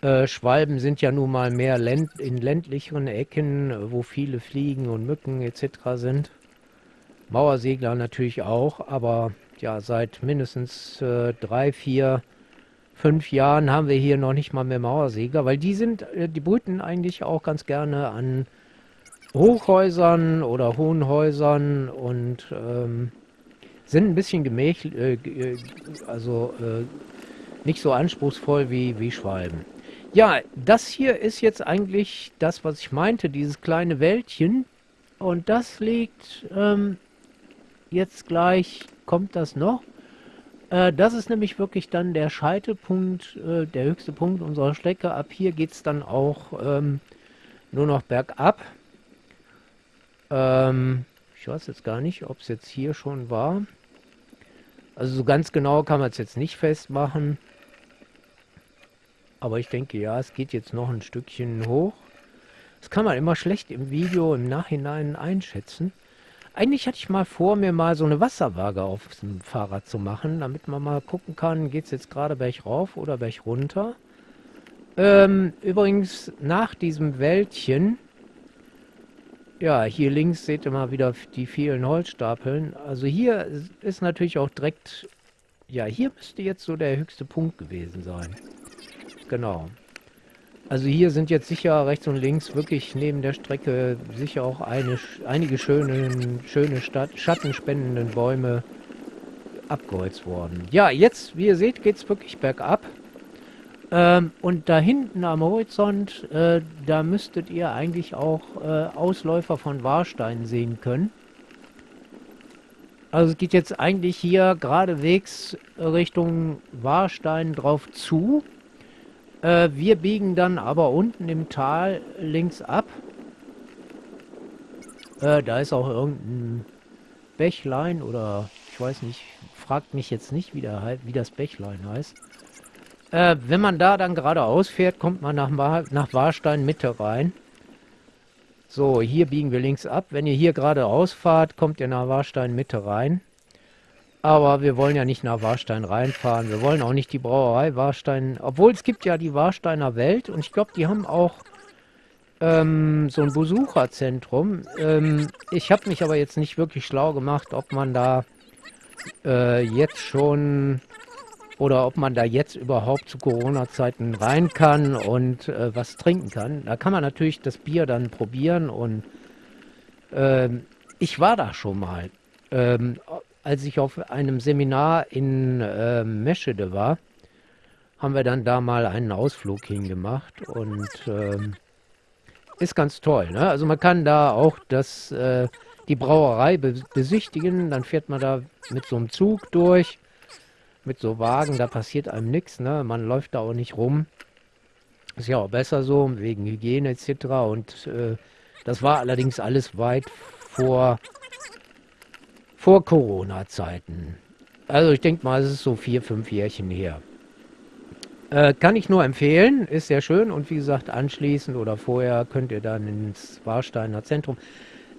Äh, Schwalben sind ja nun mal mehr länd in ländlicheren Ecken, wo viele Fliegen und Mücken etc. sind. Mauersegler natürlich auch, aber ja, seit mindestens äh, drei, vier, fünf Jahren haben wir hier noch nicht mal mehr Mauersegler, weil die sind, äh, die brüten eigentlich auch ganz gerne an Hochhäusern oder hohen Häusern und ähm, sind ein bisschen gemächlich, äh, äh, also äh, nicht so anspruchsvoll wie, wie Schwalben. Ja, das hier ist jetzt eigentlich das, was ich meinte, dieses kleine Wäldchen. Und das liegt ähm, jetzt gleich, kommt das noch. Äh, das ist nämlich wirklich dann der Scheitelpunkt, äh, der höchste Punkt unserer Strecke. Ab hier geht es dann auch ähm, nur noch bergab. Ähm, ich weiß jetzt gar nicht, ob es jetzt hier schon war. Also so ganz genau kann man es jetzt nicht festmachen. Aber ich denke, ja, es geht jetzt noch ein Stückchen hoch. Das kann man immer schlecht im Video im Nachhinein einschätzen. Eigentlich hatte ich mal vor, mir mal so eine Wasserwaage auf dem Fahrrad zu machen, damit man mal gucken kann, geht es jetzt gerade Berg rauf oder Berg runter. Ähm, übrigens, nach diesem Wäldchen, ja, hier links seht ihr mal wieder die vielen Holzstapeln. Also hier ist natürlich auch direkt, ja, hier müsste jetzt so der höchste Punkt gewesen sein. Genau. Also hier sind jetzt sicher rechts und links wirklich neben der Strecke sicher auch eine, einige schöne, schöne Stadt, schattenspendenden Bäume abgeholzt worden. Ja, jetzt, wie ihr seht, geht es wirklich bergab. Ähm, und da hinten am Horizont, äh, da müsstet ihr eigentlich auch äh, Ausläufer von Warstein sehen können. Also es geht jetzt eigentlich hier geradewegs Richtung Warstein drauf zu. Äh, wir biegen dann aber unten im Tal links ab. Äh, da ist auch irgendein Bächlein oder ich weiß nicht, fragt mich jetzt nicht, wie, der, wie das Bächlein heißt. Äh, wenn man da dann geradeaus fährt, kommt man nach, nach Warstein Mitte rein. So, hier biegen wir links ab. Wenn ihr hier geradeaus fahrt, kommt ihr nach Warstein Mitte rein. Aber wir wollen ja nicht nach Warstein reinfahren. Wir wollen auch nicht die Brauerei Warstein. Obwohl es gibt ja die Warsteiner Welt und ich glaube, die haben auch ähm, so ein Besucherzentrum. Ähm, ich habe mich aber jetzt nicht wirklich schlau gemacht, ob man da äh, jetzt schon oder ob man da jetzt überhaupt zu Corona-Zeiten rein kann und äh, was trinken kann. Da kann man natürlich das Bier dann probieren und äh, ich war da schon mal. Ähm, als ich auf einem Seminar in äh, Meschede war, haben wir dann da mal einen Ausflug hingemacht und ähm, ist ganz toll. Ne? Also man kann da auch das, äh, die Brauerei be besichtigen, dann fährt man da mit so einem Zug durch, mit so Wagen, da passiert einem nichts, ne? man läuft da auch nicht rum. Ist ja auch besser so, wegen Hygiene etc. Und äh, das war allerdings alles weit vor vor Corona-Zeiten. Also ich denke mal, es ist so vier, fünf Jährchen her. Äh, kann ich nur empfehlen, ist sehr schön und wie gesagt, anschließend oder vorher könnt ihr dann ins Warsteiner Zentrum.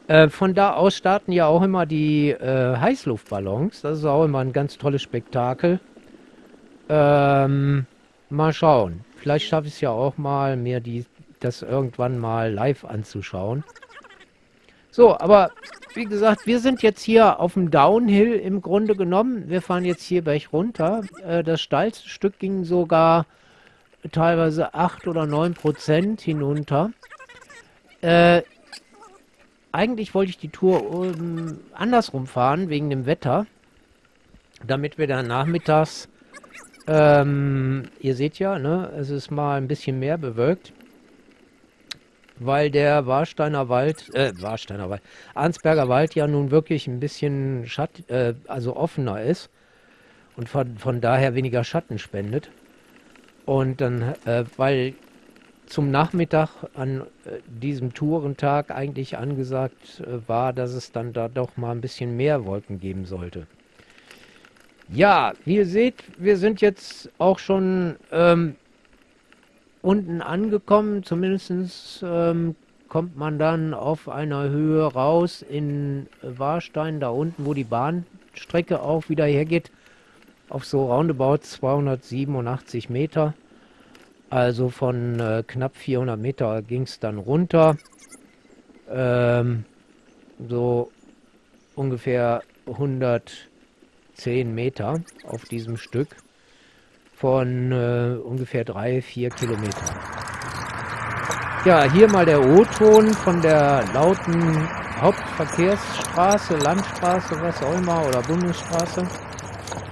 Äh, von da aus starten ja auch immer die äh, Heißluftballons. Das ist auch immer ein ganz tolles Spektakel. Ähm, mal schauen. Vielleicht schaffe ich es ja auch mal, mir die, das irgendwann mal live anzuschauen. So, aber wie gesagt, wir sind jetzt hier auf dem Downhill im Grunde genommen. Wir fahren jetzt hier gleich runter. Äh, das steilste Stück ging sogar teilweise 8 oder 9 Prozent hinunter. Äh, eigentlich wollte ich die Tour um, andersrum fahren, wegen dem Wetter. Damit wir dann nachmittags, ähm, ihr seht ja, ne, es ist mal ein bisschen mehr bewölkt weil der Warsteiner Wald, äh, Warsteiner Wald, Arnsberger Wald ja nun wirklich ein bisschen Schatt, äh, also offener ist und von, von daher weniger Schatten spendet. Und dann, äh, weil zum Nachmittag an äh, diesem Tourentag eigentlich angesagt äh, war, dass es dann da doch mal ein bisschen mehr Wolken geben sollte. Ja, wie ihr seht, wir sind jetzt auch schon ähm, unten angekommen. Zumindest ähm, kommt man dann auf einer Höhe raus in Warstein, da unten, wo die Bahnstrecke auch wieder hergeht, auf so roundabout 287 Meter. Also von äh, knapp 400 Meter ging es dann runter. Ähm, so ungefähr 110 Meter auf diesem Stück von äh, ungefähr drei, vier Kilometern. Ja, hier mal der O-Ton von der lauten Hauptverkehrsstraße, Landstraße, was auch immer, oder Bundesstraße.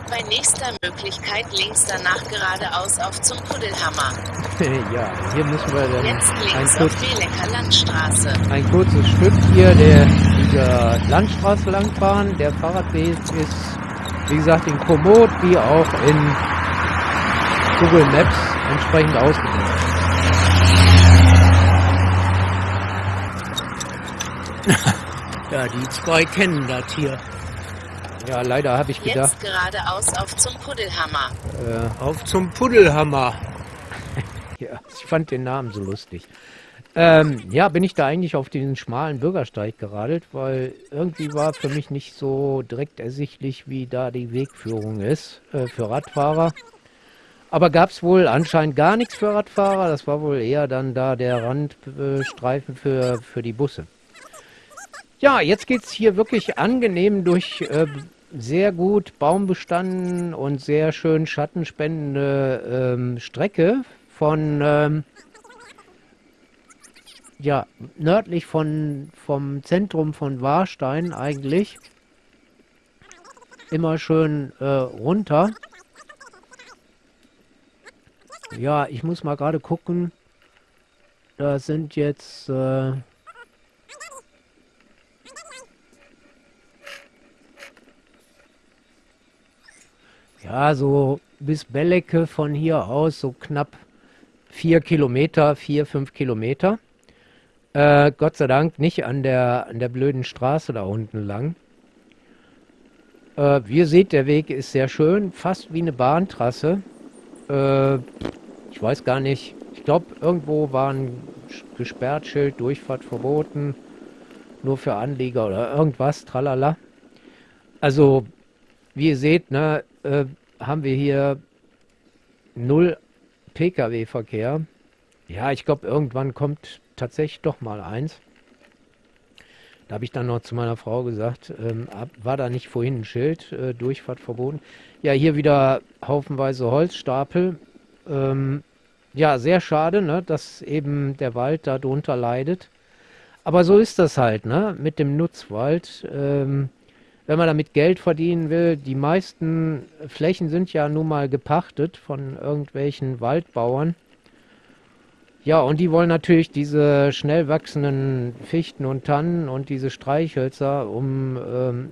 Bei nächster Möglichkeit links danach geradeaus auf zum Puddelhammer. <laughs> ja, hier müssen wir dann ein, auf kurz, ein kurzes Stück hier der, dieser Landstraße langfahren. Der Fahrradweg ist, wie gesagt, in Komoot wie auch in Google Maps entsprechend ausgewählt. <laughs> Ja, die zwei kennen das hier. Ja, leider habe ich gedacht, Jetzt geradeaus auf zum Puddelhammer. äh, Auf zum Puddelhammer. <laughs> ja, ich fand den Namen so lustig. Ähm, ja, bin ich da eigentlich auf diesen schmalen Bürgersteig geradelt, weil irgendwie war für mich nicht so direkt ersichtlich, wie da die Wegführung ist äh, für Radfahrer. Aber gab es wohl anscheinend gar nichts für Radfahrer. Das war wohl eher dann da der Randstreifen für, für die Busse. Ja, jetzt geht es hier wirklich angenehm durch äh, sehr gut Baumbestanden und sehr schön schattenspendende ähm, Strecke von ähm, ja, nördlich von, vom Zentrum von Warstein eigentlich. Immer schön äh, runter. Ja, ich muss mal gerade gucken. Da sind jetzt... Äh, ja, so bis Bellecke von hier aus so knapp vier Kilometer, vier, fünf Kilometer. Äh, Gott sei Dank nicht an der, an der blöden Straße da unten lang. Äh, wie ihr seht, der Weg ist sehr schön, fast wie eine Bahntrasse. Äh, ich weiß gar nicht. Ich glaube, irgendwo war ein gesperrt Schild, Durchfahrt verboten, nur für Anlieger oder irgendwas, tralala. Also, wie ihr seht, ne, äh, haben wir hier null Pkw-Verkehr. Ja, ich glaube, irgendwann kommt tatsächlich doch mal eins. Da habe ich dann noch zu meiner Frau gesagt, ähm, war da nicht vorhin ein Schild, äh, Durchfahrt verboten. Ja, hier wieder haufenweise Holzstapel. Ähm, ja, sehr schade, ne, dass eben der Wald darunter leidet. Aber so ist das halt, ne, mit dem Nutzwald. Ähm, wenn man damit Geld verdienen will, die meisten Flächen sind ja nun mal gepachtet von irgendwelchen Waldbauern. Ja, und die wollen natürlich diese schnell wachsenden Fichten und Tannen und diese Streichhölzer, um, ähm,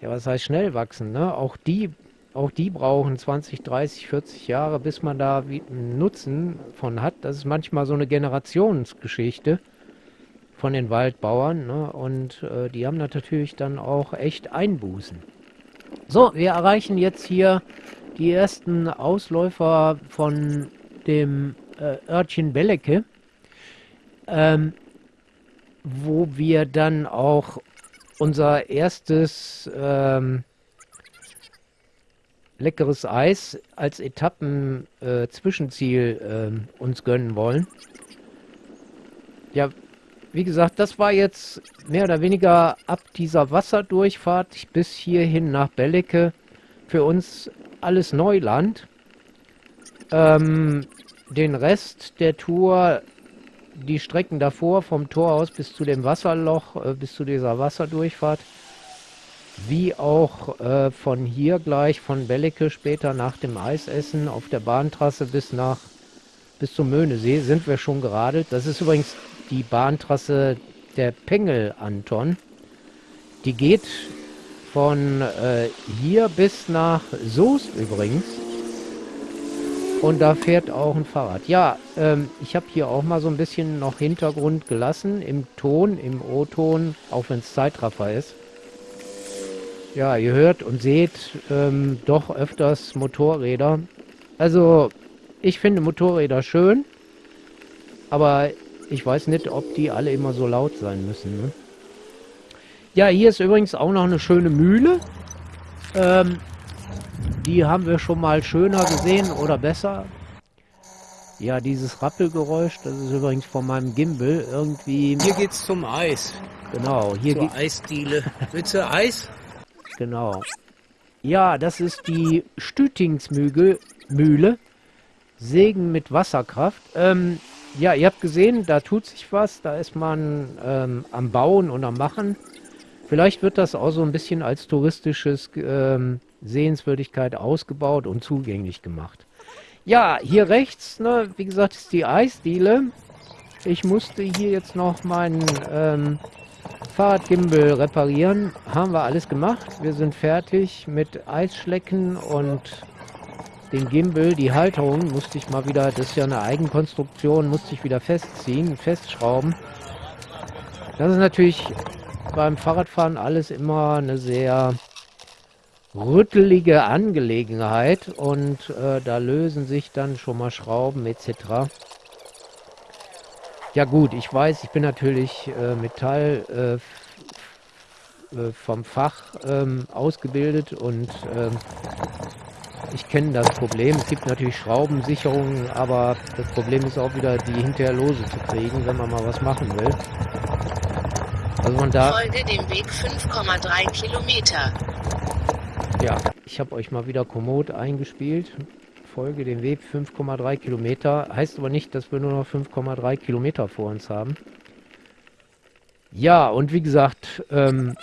ja, was heißt schnell wachsen, ne? Auch die, auch die brauchen 20, 30, 40 Jahre, bis man da einen Nutzen von hat. Das ist manchmal so eine Generationsgeschichte von den Waldbauern, ne? Und äh, die haben natürlich dann auch echt Einbußen. So, wir erreichen jetzt hier die ersten Ausläufer von dem äh, Örtchen Bellecke, ähm, wo wir dann auch unser erstes ähm, leckeres Eis als Etappen-Zwischenziel äh, uns gönnen wollen. Ja, wie gesagt, das war jetzt mehr oder weniger ab dieser Wasserdurchfahrt bis hierhin nach Bellecke für uns alles Neuland. Ähm, den Rest der Tour, die Strecken davor vom Tor aus bis zu dem Wasserloch, äh, bis zu dieser Wasserdurchfahrt, wie auch äh, von hier gleich, von Bellecke später nach dem Eisessen auf der Bahntrasse bis nach bis zum Möhnesee sind wir schon geradelt. Das ist übrigens die Bahntrasse der Pengel Anton. Die geht von äh, hier bis nach Soest übrigens. Und da fährt auch ein Fahrrad. Ja, ähm, ich habe hier auch mal so ein bisschen noch Hintergrund gelassen im Ton, im O-Ton, auch wenn es Zeitraffer ist. Ja, ihr hört und seht ähm, doch öfters Motorräder. Also, ich finde Motorräder schön, aber ich weiß nicht, ob die alle immer so laut sein müssen. Ne? Ja, hier ist übrigens auch noch eine schöne Mühle. Ähm, die haben wir schon mal schöner gesehen oder besser. Ja, dieses Rappelgeräusch, das ist übrigens von meinem Gimbal irgendwie... Hier geht's zum Eis. Genau, hier Zur Eisdiele. Willst du Eis? Genau. Ja, das ist die Stütingsmühle. Mühle. Sägen mit Wasserkraft. Ähm, ja, ihr habt gesehen, da tut sich was. Da ist man ähm, am Bauen und am Machen. Vielleicht wird das auch so ein bisschen als touristisches ähm, Sehenswürdigkeit ausgebaut und zugänglich gemacht. Ja, hier rechts, ne, wie gesagt, ist die Eisdiele. Ich musste hier jetzt noch meinen ähm, Fahrradgimbal reparieren. Haben wir alles gemacht. Wir sind fertig mit Eisschlecken und den Gimbal, die Halterung musste ich mal wieder, das ist ja eine Eigenkonstruktion, musste ich wieder festziehen, festschrauben. Das ist natürlich beim Fahrradfahren alles immer eine sehr rüttelige Angelegenheit und äh, da lösen sich dann schon mal Schrauben etc. Ja gut, ich weiß, ich bin natürlich äh, Metall äh, äh vom Fach ähm, ausgebildet und ähm, ich kenne das Problem. Es gibt natürlich Schraubensicherungen, aber das Problem ist auch wieder, die hinterher lose zu kriegen, wenn man mal was machen will. Also man da. Folge dem Weg 5,3 Kilometer. Ja, ich habe euch mal wieder Komoot eingespielt. Folge dem Weg 5,3 Kilometer. Heißt aber nicht, dass wir nur noch 5,3 Kilometer vor uns haben. Ja, und wie gesagt, ähm,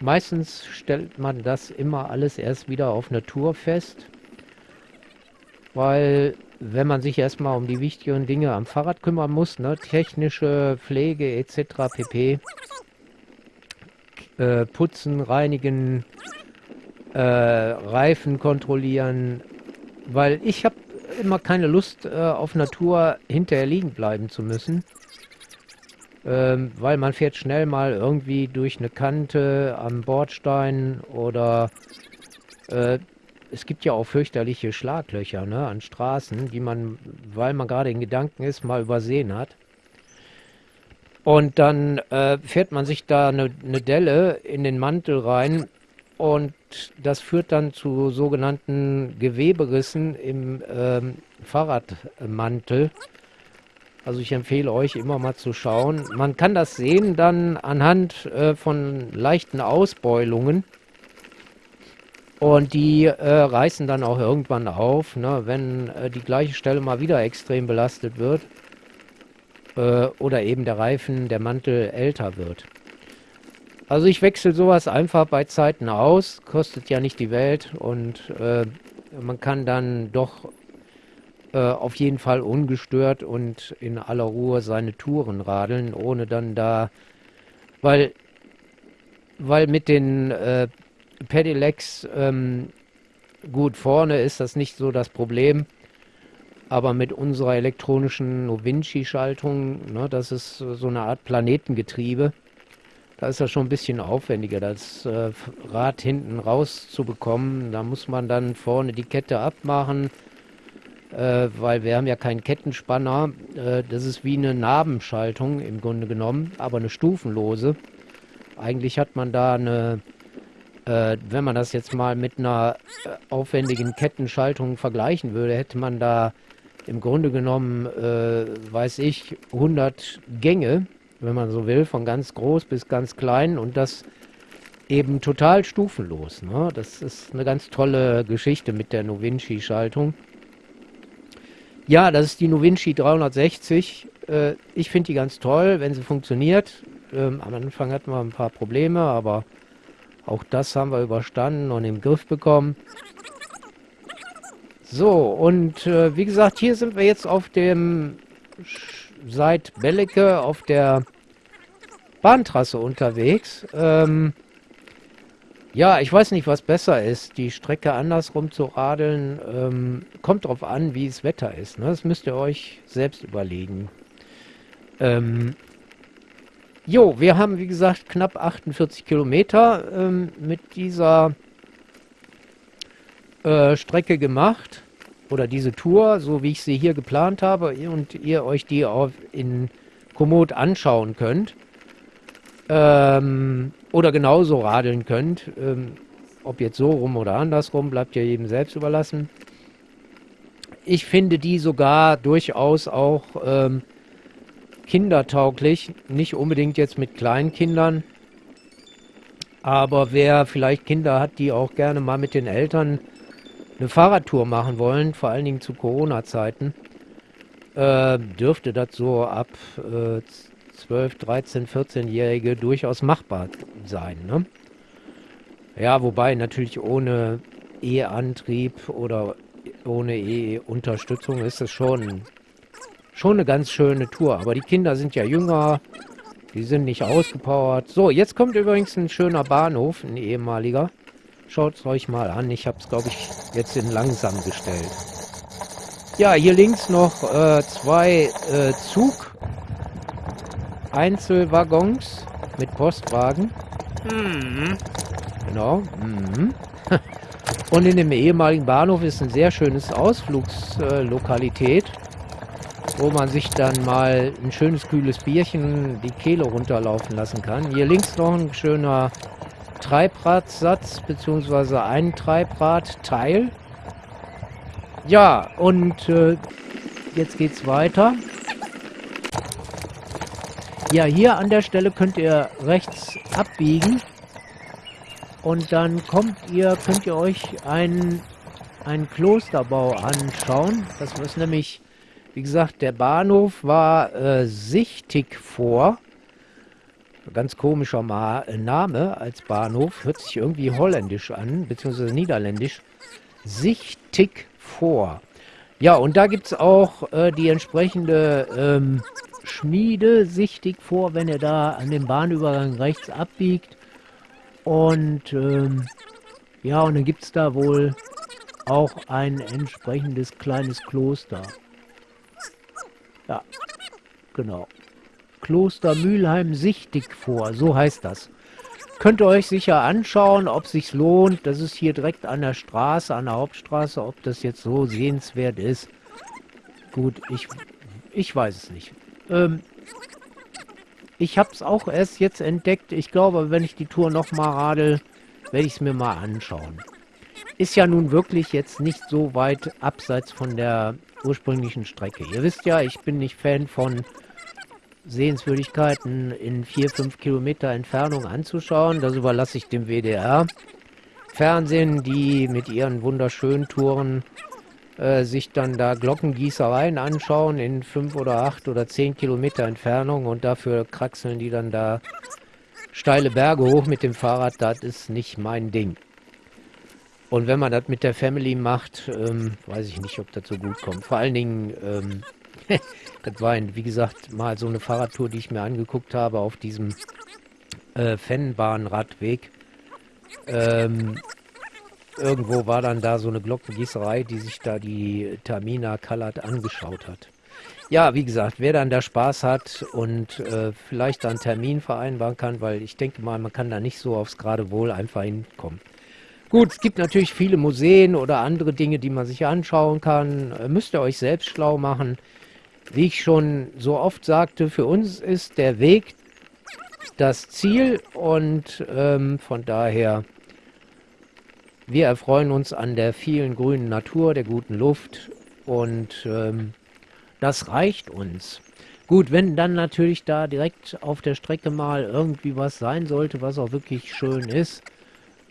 meistens stellt man das immer alles erst wieder auf Natur fest weil wenn man sich erstmal um die wichtigen Dinge am Fahrrad kümmern muss, ne, technische Pflege etc. pp. Äh, putzen, reinigen, äh, Reifen kontrollieren, weil ich habe immer keine Lust äh, auf Natur hinterher liegen bleiben zu müssen. Ähm, weil man fährt schnell mal irgendwie durch eine Kante am Bordstein oder äh, es gibt ja auch fürchterliche Schlaglöcher ne, an Straßen, die man, weil man gerade in Gedanken ist, mal übersehen hat. Und dann äh, fährt man sich da eine, eine Delle in den Mantel rein und das führt dann zu sogenannten Geweberissen im ähm, Fahrradmantel. Also ich empfehle euch immer mal zu schauen. Man kann das sehen dann anhand äh, von leichten Ausbeulungen. Und die äh, reißen dann auch irgendwann auf, ne, wenn äh, die gleiche Stelle mal wieder extrem belastet wird. Äh, oder eben der Reifen, der Mantel älter wird. Also ich wechsle sowas einfach bei Zeiten aus, kostet ja nicht die Welt und äh, man kann dann doch äh, auf jeden Fall ungestört und in aller Ruhe seine Touren radeln, ohne dann da, weil, weil mit den äh, Pedelecs, ähm, gut, vorne ist das nicht so das Problem. Aber mit unserer elektronischen Novinci-Schaltung, ne, das ist so eine Art Planetengetriebe, da ist das schon ein bisschen aufwendiger, das äh, Rad hinten rauszubekommen. Da muss man dann vorne die Kette abmachen, äh, weil wir haben ja keinen Kettenspanner. Äh, das ist wie eine Nabenschaltung im Grunde genommen, aber eine stufenlose. Eigentlich hat man da eine wenn man das jetzt mal mit einer aufwendigen Kettenschaltung vergleichen würde, hätte man da im Grunde genommen, weiß ich, 100 Gänge, wenn man so will, von ganz groß bis ganz klein und das eben total stufenlos. Ne? Das ist eine ganz tolle Geschichte mit der Novinci-Schaltung. Ja, das ist die Novinci 360. Äh, ich finde die ganz toll, wenn sie funktioniert. Ähm, am Anfang hatten wir ein paar Probleme, aber auch das haben wir überstanden und im Griff bekommen. So, und äh, wie gesagt, hier sind wir jetzt auf dem seit Bellecke auf der Bahntrasse unterwegs. Ähm, ja, ich weiß nicht, was besser ist, die Strecke andersrum zu radeln. Ähm, kommt drauf an, wie das Wetter ist. Ne? Das müsst ihr euch selbst überlegen. Ähm, jo, wir haben, wie gesagt, knapp 48 Kilometer ähm, mit dieser äh, Strecke gemacht. Oder diese Tour, so wie ich sie hier geplant habe. Und ihr euch die auf in Komoot anschauen könnt. Ähm, oder genauso radeln könnt. Ähm, ob jetzt so rum oder andersrum, bleibt ja jedem selbst überlassen. Ich finde die sogar durchaus auch ähm, kindertauglich. Nicht unbedingt jetzt mit kleinen Kindern. Aber wer vielleicht Kinder hat, die auch gerne mal mit den Eltern eine Fahrradtour machen wollen, vor allen Dingen zu Corona-Zeiten, äh, dürfte das so ab äh, 12, 13, 14-Jährige durchaus machbar sein. Ne? Ja, wobei natürlich ohne E-Antrieb oder ohne E-Unterstützung ist es schon, schon eine ganz schöne Tour. Aber die Kinder sind ja jünger, die sind nicht ausgepowert. So, jetzt kommt übrigens ein schöner Bahnhof, ein ehemaliger. Schaut es euch mal an. Ich habe es, glaube ich, jetzt in langsam gestellt. Ja, hier links noch äh, zwei äh, Zug Einzelwaggons mit Postwagen. Mhm. Genau. Mhm. <laughs> Und in dem ehemaligen Bahnhof ist ein sehr schönes Ausflugslokalität, wo man sich dann mal ein schönes kühles Bierchen die Kehle runterlaufen lassen kann. Hier links noch ein schöner Treibradsatz beziehungsweise ein Treibradteil. Ja, und äh, jetzt geht's weiter. Ja, hier an der Stelle könnt ihr rechts abbiegen. Und dann kommt ihr, könnt ihr euch einen, einen Klosterbau anschauen. Das ist nämlich, wie gesagt, der Bahnhof war äh, sichtig vor. Ganz komischer Ma Name als Bahnhof. Hört sich irgendwie holländisch an, beziehungsweise niederländisch. Sichtig vor. Ja, und da gibt es auch äh, die entsprechende ähm, Schmiede sichtig vor, wenn er da an dem Bahnübergang rechts abbiegt. Und ähm, ja, und dann gibt es da wohl auch ein entsprechendes kleines Kloster. Ja, genau. Kloster Mülheim sichtig vor, so heißt das. Könnt ihr euch sicher anschauen, ob sich lohnt. Das ist hier direkt an der Straße, an der Hauptstraße, ob das jetzt so sehenswert ist. Gut, ich, ich weiß es nicht. Ähm, ich habe es auch erst jetzt entdeckt. Ich glaube, wenn ich die Tour nochmal radel, werde ich es mir mal anschauen. Ist ja nun wirklich jetzt nicht so weit abseits von der ursprünglichen Strecke. Ihr wisst ja, ich bin nicht Fan von Sehenswürdigkeiten in 4-5 Kilometer Entfernung anzuschauen. Das überlasse ich dem WDR. Fernsehen, die mit ihren wunderschönen Touren äh, sich dann da Glockengießereien anschauen in fünf oder acht oder zehn Kilometer Entfernung und dafür kraxeln die dann da steile Berge hoch mit dem Fahrrad, das ist nicht mein Ding. Und wenn man das mit der Family macht, ähm, weiß ich nicht, ob das so gut kommt. Vor allen Dingen, ähm, <laughs> das war, ein, wie gesagt, mal so eine Fahrradtour, die ich mir angeguckt habe auf diesem äh, Fennbahnradweg. Ähm, irgendwo war dann da so eine Glockengießerei, die sich da die Tamina Kalat angeschaut hat. Ja, wie gesagt, wer dann da Spaß hat und äh, vielleicht da einen Termin vereinbaren kann, weil ich denke mal, man kann da nicht so aufs gerade Wohl einfach hinkommen. Gut, es gibt natürlich viele Museen oder andere Dinge, die man sich anschauen kann. Äh, müsst ihr euch selbst schlau machen. Wie ich schon so oft sagte, für uns ist der Weg das Ziel und ähm, von daher wir erfreuen uns an der vielen grünen Natur, der guten Luft und ähm, das reicht uns. Gut, wenn dann natürlich da direkt auf der Strecke mal irgendwie was sein sollte, was auch wirklich schön ist,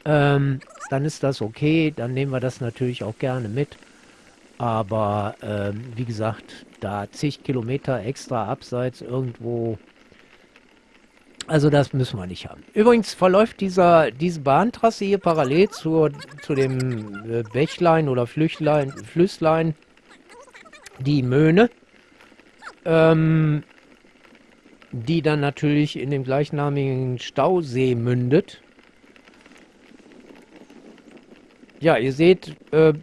ähm, dann ist das okay. Dann nehmen wir das natürlich auch gerne mit. Aber ähm, wie gesagt, da zig Kilometer extra abseits irgendwo. Also das müssen wir nicht haben. Übrigens verläuft dieser, diese Bahntrasse hier parallel zur, zu dem äh, Bächlein oder Flüchlein, Flüsslein, die Möhne ähm, die dann natürlich in dem gleichnamigen Stausee mündet. Ja, ihr seht, äh,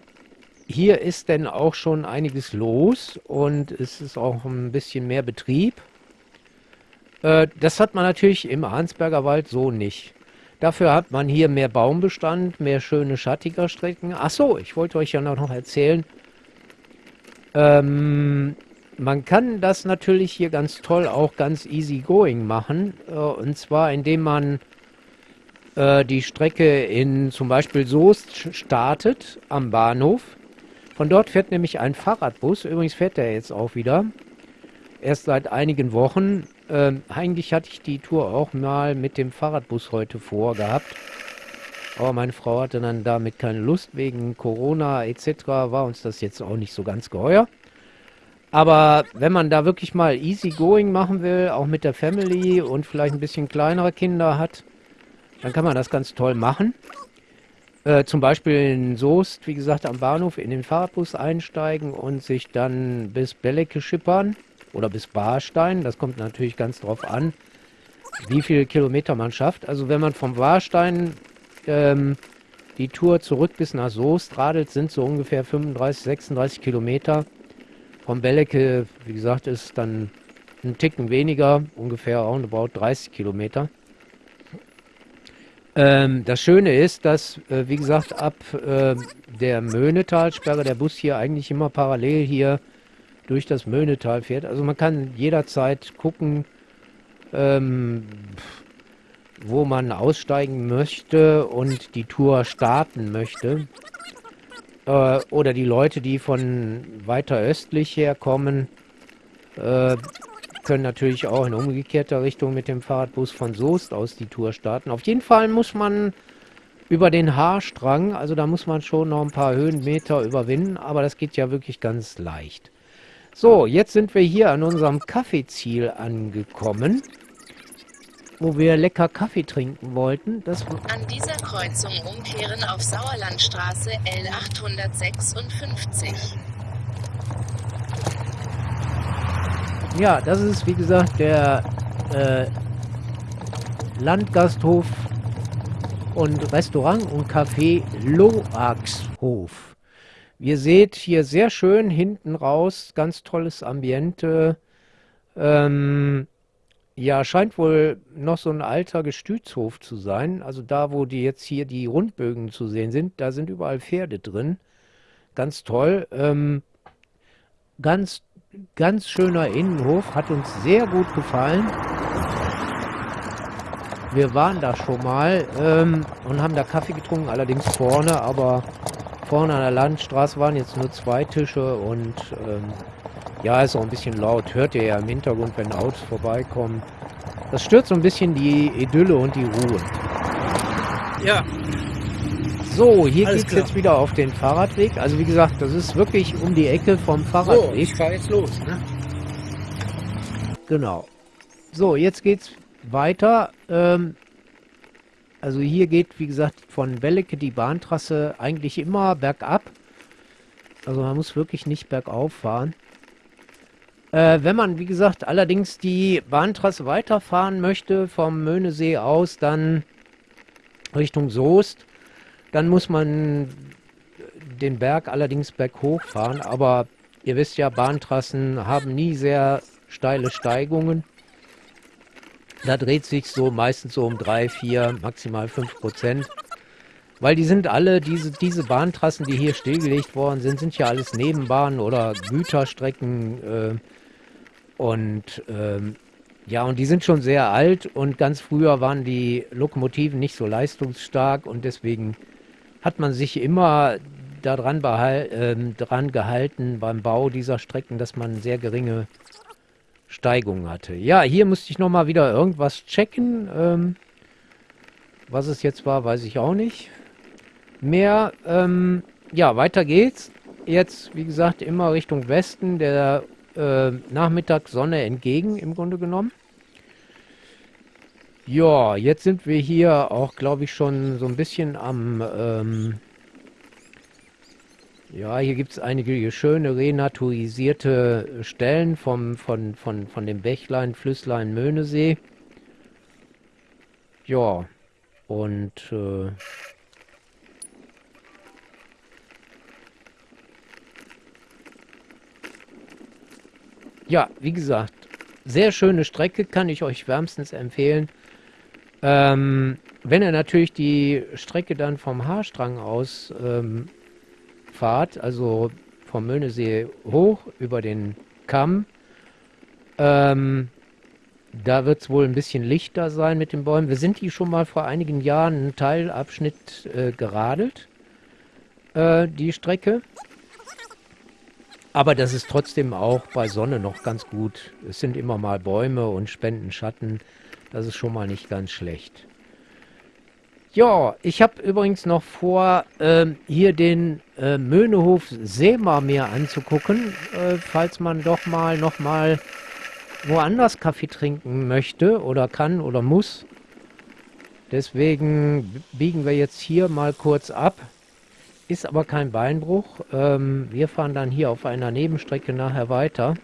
hier ist denn auch schon einiges los und es ist auch ein bisschen mehr Betrieb. Äh, das hat man natürlich im Arnsberger Wald so nicht. Dafür hat man hier mehr Baumbestand, mehr schöne schattiger Strecken. Achso, ich wollte euch ja noch erzählen. Ähm, man kann das natürlich hier ganz toll auch ganz easy going machen. Äh, und zwar indem man äh, die Strecke in zum Beispiel Soest startet am Bahnhof. Von dort fährt nämlich ein Fahrradbus. Übrigens fährt der jetzt auch wieder. Erst seit einigen Wochen. Ähm, eigentlich hatte ich die Tour auch mal mit dem Fahrradbus heute vorgehabt. Aber meine Frau hatte dann damit keine Lust. Wegen Corona etc. war uns das jetzt auch nicht so ganz geheuer. Aber wenn man da wirklich mal easy going machen will, auch mit der Family und vielleicht ein bisschen kleinere Kinder hat, dann kann man das ganz toll machen. Äh, zum Beispiel in Soest, wie gesagt, am Bahnhof in den Fahrradbus einsteigen und sich dann bis Bellecke schippern oder bis Barstein. Das kommt natürlich ganz drauf an, wie viele Kilometer man schafft. Also wenn man vom Warstein ähm, die Tour zurück bis nach Soest radelt, sind so ungefähr 35, 36 Kilometer. Vom Bellecke, wie gesagt, ist dann ein Ticken weniger, ungefähr roundabout 30 Kilometer. Ähm, das Schöne ist, dass, äh, wie gesagt, ab äh, der Möhnetalsperre der Bus hier eigentlich immer parallel hier durch das Möhnetal fährt. Also man kann jederzeit gucken, ähm, wo man aussteigen möchte und die Tour starten möchte. Äh, oder die Leute, die von weiter östlich herkommen, äh, können natürlich auch in umgekehrter Richtung mit dem Fahrradbus von Soest aus die Tour starten. Auf jeden Fall muss man über den Haarstrang, also da muss man schon noch ein paar Höhenmeter überwinden, aber das geht ja wirklich ganz leicht. So, jetzt sind wir hier an unserem Kaffeeziel angekommen wo wir lecker Kaffee trinken wollten. Das An dieser Kreuzung umkehren auf Sauerlandstraße L856. Ja, das ist wie gesagt der äh, Landgasthof und Restaurant und Café Loaxhof. Ihr seht hier sehr schön hinten raus, ganz tolles Ambiente. Ähm, ja, scheint wohl noch so ein alter Gestütshof zu sein. Also da, wo die jetzt hier die Rundbögen zu sehen sind, da sind überall Pferde drin. Ganz toll. Ähm, ganz, ganz schöner Innenhof. Hat uns sehr gut gefallen. Wir waren da schon mal ähm, und haben da Kaffee getrunken, allerdings vorne, aber vorne an der Landstraße waren jetzt nur zwei Tische und ähm, ja, ist auch ein bisschen laut. Hört ihr ja im Hintergrund, wenn Autos vorbeikommen. Das stört so ein bisschen die Idylle und die Ruhe. Ja. So, hier geht es jetzt wieder auf den Fahrradweg. Also wie gesagt, das ist wirklich um die Ecke vom Fahrradweg. So, ich fahre jetzt los. Ne? Genau. So, jetzt geht's weiter. Ähm, also hier geht, wie gesagt, von Bellecke die Bahntrasse eigentlich immer bergab. Also man muss wirklich nicht bergauf fahren. Äh, wenn man, wie gesagt, allerdings die Bahntrasse weiterfahren möchte vom Möhnesee aus, dann Richtung Soest, dann muss man den Berg allerdings berghoch fahren. Aber ihr wisst ja, Bahntrassen haben nie sehr steile Steigungen. Da dreht sich so meistens so um 3, 4, maximal 5 Prozent. Weil die sind alle, diese, diese Bahntrassen, die hier stillgelegt worden sind, sind ja alles Nebenbahnen oder Güterstrecken. Äh, und ähm, ja, und die sind schon sehr alt und ganz früher waren die Lokomotiven nicht so leistungsstark und deswegen hat man sich immer daran behal äh, dran gehalten beim Bau dieser Strecken, dass man sehr geringe Steigung hatte. Ja, hier musste ich nochmal wieder irgendwas checken. Ähm, was es jetzt war, weiß ich auch nicht. Mehr, ähm, ja, weiter geht's. Jetzt, wie gesagt, immer Richtung Westen, der äh, Nachmittagssonne entgegen, im Grunde genommen. Ja, jetzt sind wir hier auch, glaube ich, schon so ein bisschen am... Ähm, ja, hier gibt es einige schöne renaturisierte Stellen vom, von, von, von dem Bächlein, Flüsslein, Möhnesee. Ja, und äh, ja, wie gesagt, sehr schöne Strecke, kann ich euch wärmstens empfehlen. Ähm, wenn ihr natürlich die Strecke dann vom Haarstrang aus ähm, fahrt, also vom Möhnesee hoch über den Kamm, ähm, da wird es wohl ein bisschen lichter sein mit den Bäumen. Wir sind hier schon mal vor einigen Jahren einen Teilabschnitt äh, geradelt, äh, die Strecke. Aber das ist trotzdem auch bei Sonne noch ganz gut. Es sind immer mal Bäume und spenden Schatten. Das ist schon mal nicht ganz schlecht. Ja, ich habe übrigens noch vor, äh, hier den äh, Möhnehof Seema mir anzugucken, äh, falls man doch mal noch mal woanders Kaffee trinken möchte oder kann oder muss. Deswegen biegen wir jetzt hier mal kurz ab. Ist aber kein Beinbruch. Ähm, wir fahren dann hier auf einer Nebenstrecke nachher weiter.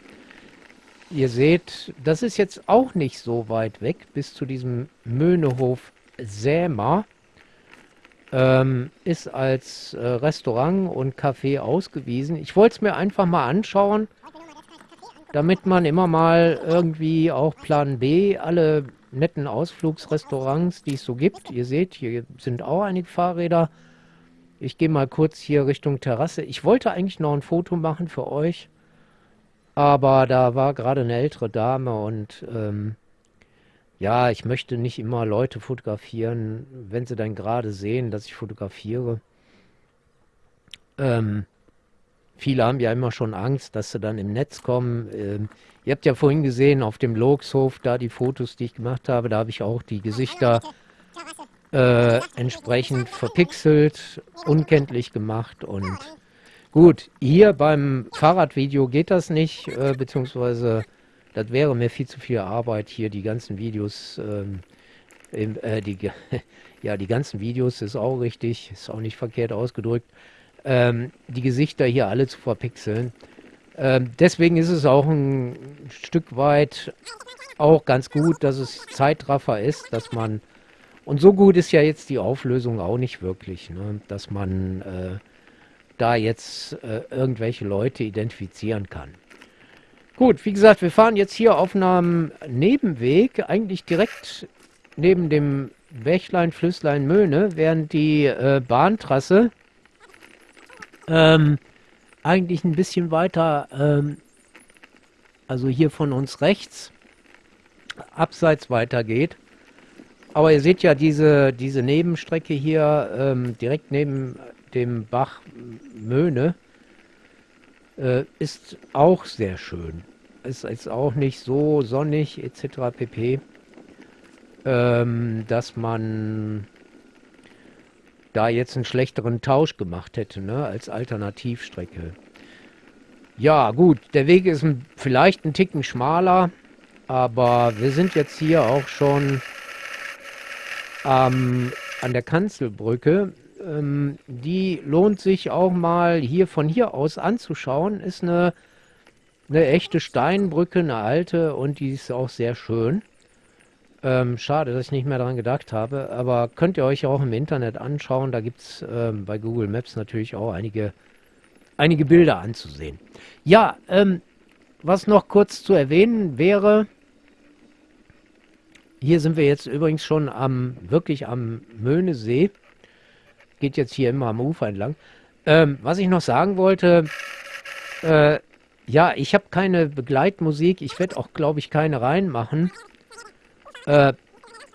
Ihr seht, das ist jetzt auch nicht so weit weg bis zu diesem Möhnehof Sämer. Ähm, ist als äh, Restaurant und Café ausgewiesen. Ich wollte es mir einfach mal anschauen damit man immer mal irgendwie auch Plan B, alle netten Ausflugsrestaurants, die es so gibt. Ihr seht, hier sind auch einige Fahrräder. Ich gehe mal kurz hier Richtung Terrasse. Ich wollte eigentlich noch ein Foto machen für euch, aber da war gerade eine ältere Dame und ähm, ja, ich möchte nicht immer Leute fotografieren, wenn sie dann gerade sehen, dass ich fotografiere. Ähm, Viele haben ja immer schon Angst, dass sie dann im Netz kommen. Ähm, ihr habt ja vorhin gesehen auf dem Logshof, da die Fotos, die ich gemacht habe, da habe ich auch die Gesichter äh, entsprechend verpixelt, unkenntlich gemacht und gut, hier beim Fahrradvideo geht das nicht, äh, beziehungsweise das wäre mir viel zu viel Arbeit, hier die ganzen Videos, ähm, im, äh, die, <laughs> ja, die ganzen Videos ist auch richtig, ist auch nicht verkehrt ausgedrückt, ähm, die Gesichter hier alle zu verpixeln. Ähm, deswegen ist es auch ein Stück weit auch ganz gut, dass es Zeitraffer ist, dass man, und so gut ist ja jetzt die Auflösung auch nicht wirklich, ne, dass man äh, da jetzt äh, irgendwelche Leute identifizieren kann. Gut, wie gesagt, wir fahren jetzt hier auf einem Nebenweg, eigentlich direkt neben dem Bächlein, Flüsslein, Möhne, während die äh, Bahntrasse ähm, eigentlich ein bisschen weiter, ähm, also hier von uns rechts, abseits weitergeht. Aber ihr seht ja diese, diese Nebenstrecke hier ähm, direkt neben dem Bach Möhne äh, ist auch sehr schön. Ist jetzt auch nicht so sonnig etc. pp. Ähm, dass man da jetzt einen schlechteren Tausch gemacht hätte, ne, als Alternativstrecke. Ja, gut, der Weg ist ein, vielleicht ein Ticken schmaler, aber wir sind jetzt hier auch schon ähm, an der Kanzelbrücke. Ähm, die lohnt sich auch mal hier von hier aus anzuschauen. Ist eine, eine echte Steinbrücke, eine alte und die ist auch sehr schön. Ähm, schade, dass ich nicht mehr daran gedacht habe, aber könnt ihr euch auch im Internet anschauen. Da gibt es ähm, bei Google Maps natürlich auch einige, einige Bilder anzusehen. Ja, ähm, was noch kurz zu erwähnen wäre, hier sind wir jetzt übrigens schon am, wirklich am Möhnesee. Geht jetzt hier immer am Ufer entlang. Ähm, was ich noch sagen wollte, äh, ja, ich habe keine Begleitmusik. Ich werde auch, glaube ich, keine reinmachen. Äh,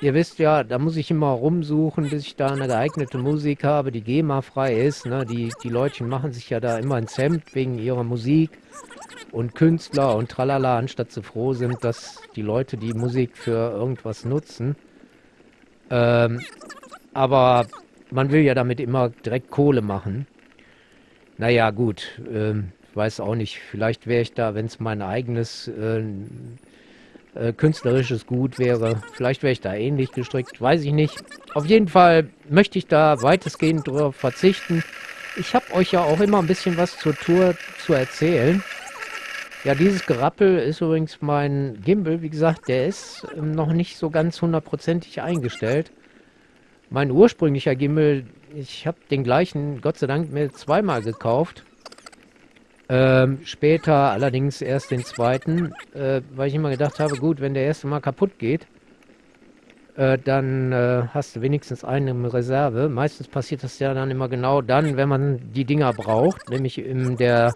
ihr wisst ja, da muss ich immer rumsuchen, bis ich da eine geeignete Musik habe, die GEMA-frei ist. Ne? Die, die Leutchen machen sich ja da immer ins Hemd wegen ihrer Musik. und Künstler und tralala, anstatt sie froh sind, dass die Leute die Musik für irgendwas nutzen. Ähm, aber man will ja damit immer direkt Kohle machen. Naja, gut, ähm, weiß auch nicht. Vielleicht wäre ich da, wenn es mein eigenes äh, äh, künstlerisches Gut wäre, vielleicht wäre ich da ähnlich gestrickt, weiß ich nicht. Auf jeden Fall möchte ich da weitestgehend drauf verzichten. Ich habe euch ja auch immer ein bisschen was zur Tour zu erzählen. Ja, dieses Gerappel ist übrigens mein Gimbal. Wie gesagt, der ist ähm, noch nicht so ganz hundertprozentig eingestellt. Mein ursprünglicher Gimbal, ich habe den gleichen, Gott sei Dank, mir zweimal gekauft. Ähm, später allerdings erst den zweiten, äh, weil ich immer gedacht habe, gut, wenn der erste mal kaputt geht, äh, dann äh, hast du wenigstens einen in Reserve. Meistens passiert das ja dann immer genau dann, wenn man die Dinger braucht, nämlich in der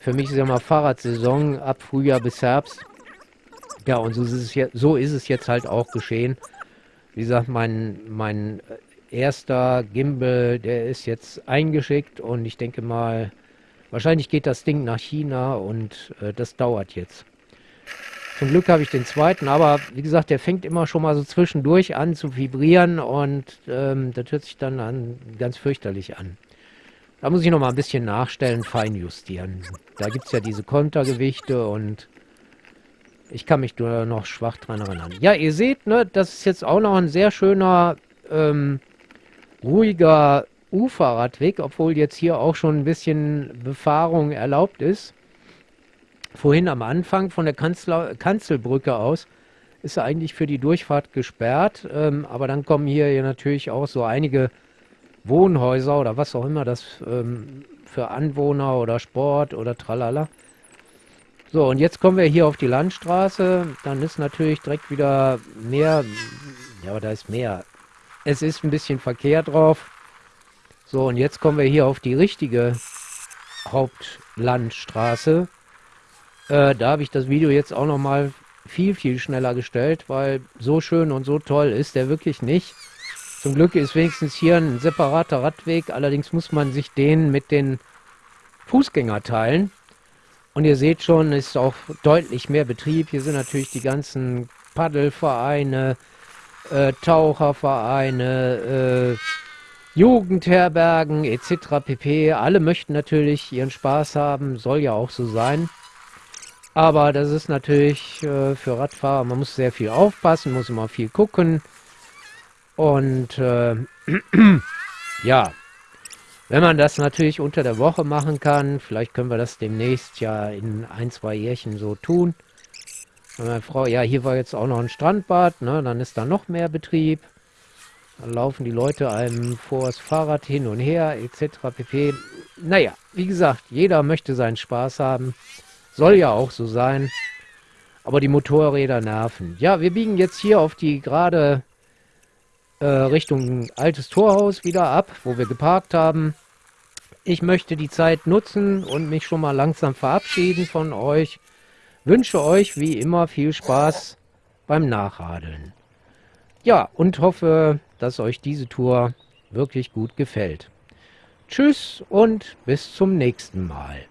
für mich ist ja mal Fahrradsaison ab Frühjahr bis Herbst. Ja, und so ist es, jetzt, so ist es jetzt halt auch geschehen. Wie gesagt, mein, mein erster Gimbal, der ist jetzt eingeschickt und ich denke mal, wahrscheinlich geht das Ding nach China und äh, das dauert jetzt. Zum Glück habe ich den zweiten, aber wie gesagt, der fängt immer schon mal so zwischendurch an zu vibrieren und ähm, das hört sich dann an, ganz fürchterlich an. Da muss ich noch mal ein bisschen nachstellen, feinjustieren. Da gibt es ja diese Kontergewichte und ich kann mich nur noch schwach dran erinnern. Ja, ihr seht, ne, das ist jetzt auch noch ein sehr schöner, ähm, ruhiger Uferradweg, obwohl jetzt hier auch schon ein bisschen Befahrung erlaubt ist. Vorhin am Anfang von der Kanzler Kanzelbrücke aus ist eigentlich für die Durchfahrt gesperrt, ähm, aber dann kommen hier, hier natürlich auch so einige Wohnhäuser oder was auch immer das ähm, für Anwohner oder Sport oder tralala. So, und jetzt kommen wir hier auf die Landstraße. Dann ist natürlich direkt wieder mehr, ja, da ist mehr. Es ist ein bisschen Verkehr drauf. So, und jetzt kommen wir hier auf die richtige Hauptlandstraße. Äh, da habe ich das Video jetzt auch nochmal viel, viel schneller gestellt, weil so schön und so toll ist der wirklich nicht. Zum Glück ist wenigstens hier ein separater Radweg, allerdings muss man sich den mit den Fußgänger teilen. Und ihr seht schon, ist auch deutlich mehr Betrieb. Hier sind natürlich die ganzen Paddelvereine, äh, Tauchervereine, äh, Jugendherbergen etc. pp. Alle möchten natürlich ihren Spaß haben, soll ja auch so sein. Aber das ist natürlich äh, für Radfahrer, man muss sehr viel aufpassen, muss immer viel gucken. Und äh, <clears throat> ja, wenn man das natürlich unter der Woche machen kann, vielleicht können wir das demnächst ja in ein, zwei Jährchen so tun. Meine Frau, ja, hier war jetzt auch noch ein Strandbad, ne, dann ist da noch mehr Betrieb. Dann laufen die Leute einem vor das Fahrrad hin und her, etc. pp. Naja, wie gesagt, jeder möchte seinen Spaß haben. Soll ja auch so sein. Aber die Motorräder nerven. Ja, wir biegen jetzt hier auf die gerade äh, Richtung altes Torhaus wieder ab, wo wir geparkt haben. Ich möchte die Zeit nutzen und mich schon mal langsam verabschieden von euch. Wünsche euch wie immer viel Spaß beim Nachradeln. Ja, und hoffe, dass euch diese Tour wirklich gut gefällt. Tschüss und bis zum nächsten Mal.